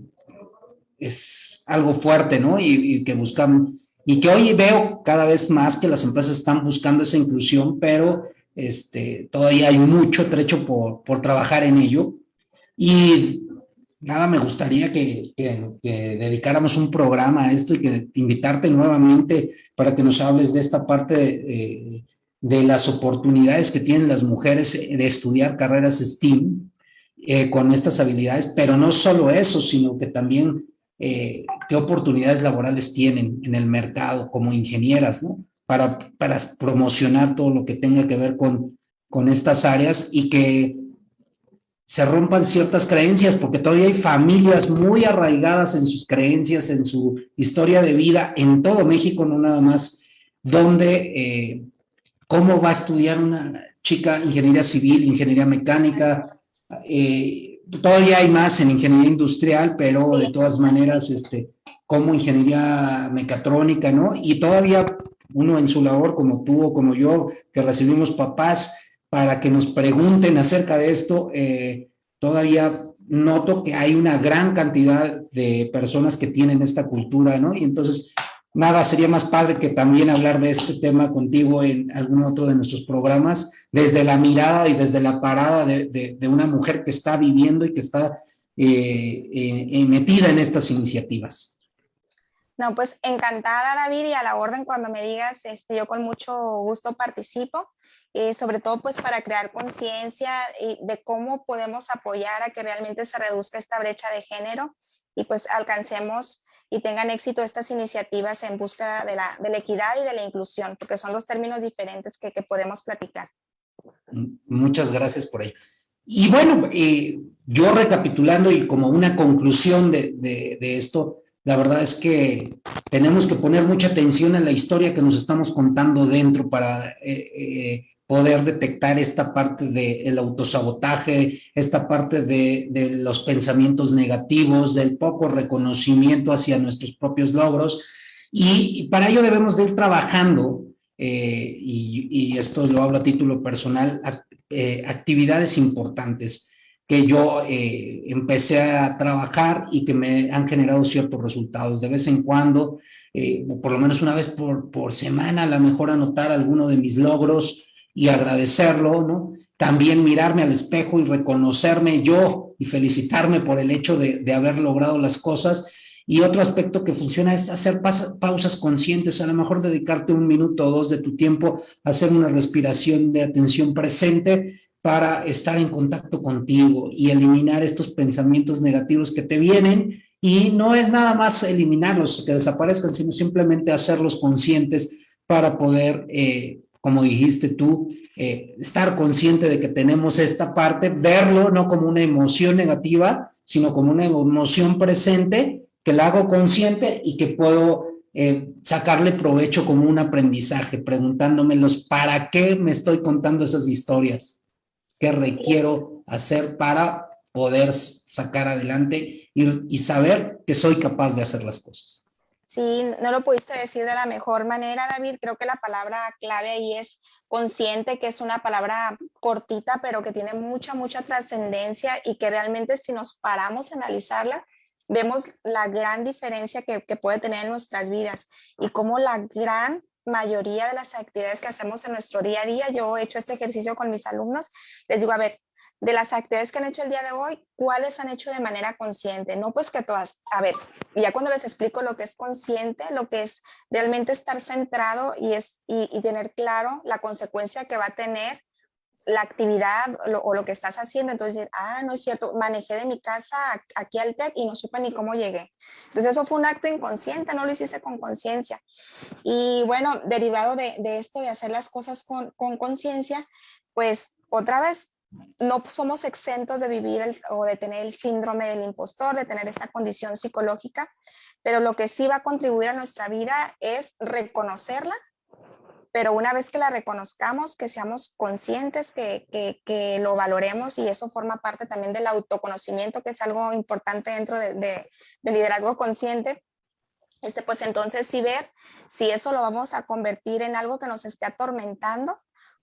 es algo fuerte, ¿no? Y, y, que buscan, y que hoy veo cada vez más que las empresas están buscando esa inclusión, pero este, todavía hay mucho trecho por, por trabajar en ello. Y nada, me gustaría que, dedicáramos un programa a esto y que invitarte nuevamente para que nos hables de esta parte de, de las oportunidades que tienen las mujeres de estudiar carreras STEAM eh, con estas habilidades, pero no solo eso, sino que también eh, qué oportunidades laborales tienen en el mercado como ingenieras, ¿no? Para, promocionar todo lo que tenga que ver con estas áreas y que se rompan ciertas creencias, porque todavía hay familias muy arraigadas en sus creencias, en su historia de vida, en todo México, no nada más, donde eh, cómo va a estudiar una chica ingeniería civil, ingeniería mecánica, eh, todavía hay más en ingeniería industrial, pero de todas maneras, este, como ingeniería mecatrónica, ¿no? Y todavía uno en su labor como tú o como yo, que recibimos papás para que nos pregunten acerca de esto, eh, todavía noto que hay una gran cantidad de personas que tienen esta cultura, ¿no? Y entonces, nada, sería más padre que también hablar de este tema contigo en algún otro de nuestros programas, desde la mirada y desde la parada de, una mujer que está viviendo y que está eh, eh, metida en estas iniciativas. No, pues encantada David y a la orden cuando me digas, este, yo con mucho gusto participo, eh, sobre todo pues para crear conciencia de cómo podemos apoyar a que realmente se reduzca esta brecha de género y pues alcancemos y tengan éxito estas iniciativas en búsqueda de la, de equidad y de la inclusión, porque son dos términos diferentes que, que podemos platicar. Muchas gracias por ahí. Y bueno, eh, yo recapitulando y como una conclusión de, de esto, la verdad es que tenemos que poner mucha atención en la historia que nos estamos contando dentro para eh, eh, poder detectar esta parte del autosabotaje, esta parte de, los pensamientos negativos, del poco reconocimiento hacia nuestros propios logros. Y, para ello debemos de ir trabajando, eh, y, esto lo hablo a título personal, actividades importantes que yo eh, empecé a trabajar y que me han generado ciertos resultados. De vez en cuando, eh, por lo menos una vez por, por semana, a lo mejor anotar alguno de mis logros y agradecerlo, ¿no? También mirarme al espejo y reconocerme yo y felicitarme por el hecho de, de haber logrado las cosas. Y otro aspecto que funciona es hacer pausas conscientes, a lo mejor dedicarte un minuto o dos de tu tiempo a hacer una respiración de atención presente para estar en contacto contigo y eliminar estos pensamientos negativos que te vienen y no es nada más eliminarlos, que desaparezcan, sino simplemente hacerlos conscientes para poder, eh, como dijiste tú, eh, estar consciente de que tenemos esta parte, verlo no como una emoción negativa, sino como una emoción presente, que la hago consciente y que puedo eh, sacarle provecho como un aprendizaje, preguntándomelos, ¿para qué me estoy contando esas historias? Qué requiero hacer para poder sacar adelante y, saber que soy capaz de hacer las cosas. Sí, no lo pudiste decir de la mejor manera, David. Creo que la palabra clave ahí es consciente, que es una palabra cortita, pero que tiene mucha, mucha trascendencia y que realmente si nos paramos a analizarla, vemos la gran diferencia que, que, puede tener en nuestras vidas y cómo la gran mayoría de las actividades que hacemos en nuestro día a día, yo he hecho este ejercicio con mis alumnos, les digo, a ver, de las actividades que han hecho el día de hoy, ¿cuáles han hecho de manera consciente? No pues que todas, a ver, ya cuando les explico lo que es consciente, lo que es realmente estar centrado y, es, y, y tener claro la consecuencia que va a tener la actividad o lo que estás haciendo, entonces, ah, no es cierto, manejé de mi casa aquí al TEC y no supe ni cómo llegué. Entonces eso fue un acto inconsciente, no lo hiciste con conciencia. Y bueno, derivado de, esto de hacer las cosas con conciencia, pues otra vez, no somos exentos de vivir o de tener el síndrome del impostor, de tener esta condición psicológica, pero lo que sí va a contribuir a nuestra vida es reconocerla pero una vez que la reconozcamos, que seamos conscientes, que, que, lo valoremos y eso forma parte también del autoconocimiento, que es algo importante dentro de, de, liderazgo consciente, este, pues entonces sí ver si eso lo vamos a convertir en algo que nos esté atormentando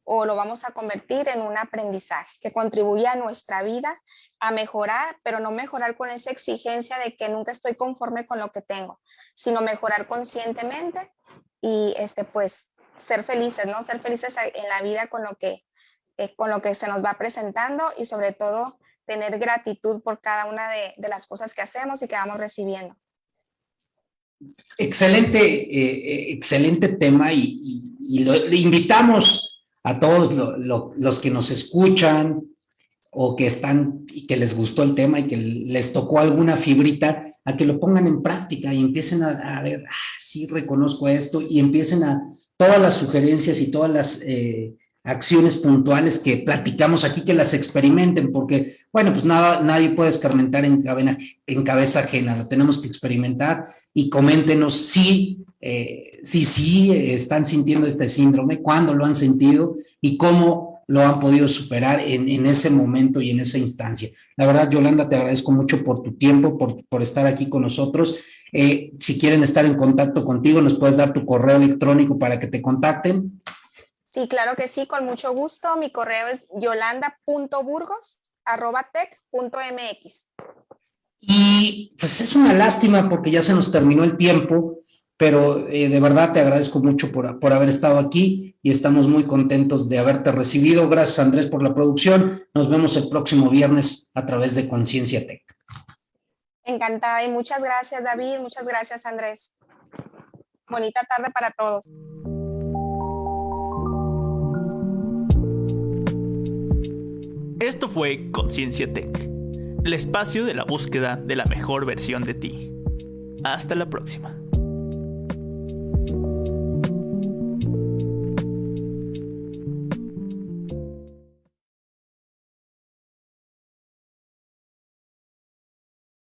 o lo vamos a convertir en un aprendizaje que contribuya a nuestra vida a mejorar, pero no mejorar con esa exigencia de que nunca estoy conforme con lo que tengo, sino mejorar conscientemente y este pues ser felices, ¿no? Ser felices en la vida con lo que, eh, con lo que se nos va presentando y sobre todo tener gratitud por cada una de, las cosas que hacemos y que vamos recibiendo. Excelente, eh, eh, excelente tema y, le invitamos a todos los que nos escuchan o que están y que les gustó el tema y que les tocó alguna fibrita, a que lo pongan en práctica y empiecen a, a ver, ah, sí reconozco esto y empiecen a, todas las sugerencias y todas las eh, acciones puntuales que platicamos aquí, que las experimenten, porque, bueno, pues nada, nadie puede escarmentar en, en cabeza ajena, lo tenemos que experimentar y coméntenos si, eh, si, si están sintiendo este síndrome, cuándo lo han sentido y cómo lo han podido superar en, en, ese momento y en esa instancia. La verdad, Yolanda, te agradezco mucho por tu tiempo, por, por estar aquí con nosotros Eh, si quieren estar en contacto contigo, nos puedes dar tu correo electrónico para que te contacten. Sí, claro que sí, con mucho gusto. Mi correo es yolanda.burgos.tech.mx. Y pues es una lástima porque ya se nos terminó el tiempo, pero eh, de verdad te agradezco mucho por, por, haber estado aquí y estamos muy contentos de haberte recibido. Gracias Andrés por la producción. Nos vemos el próximo viernes a través de Conciencia Tech. Encantada y muchas gracias David, muchas gracias Andrés. Bonita tarde para todos. Esto fue Conciencia Tech, el espacio de la búsqueda de la mejor versión de ti. Hasta la próxima.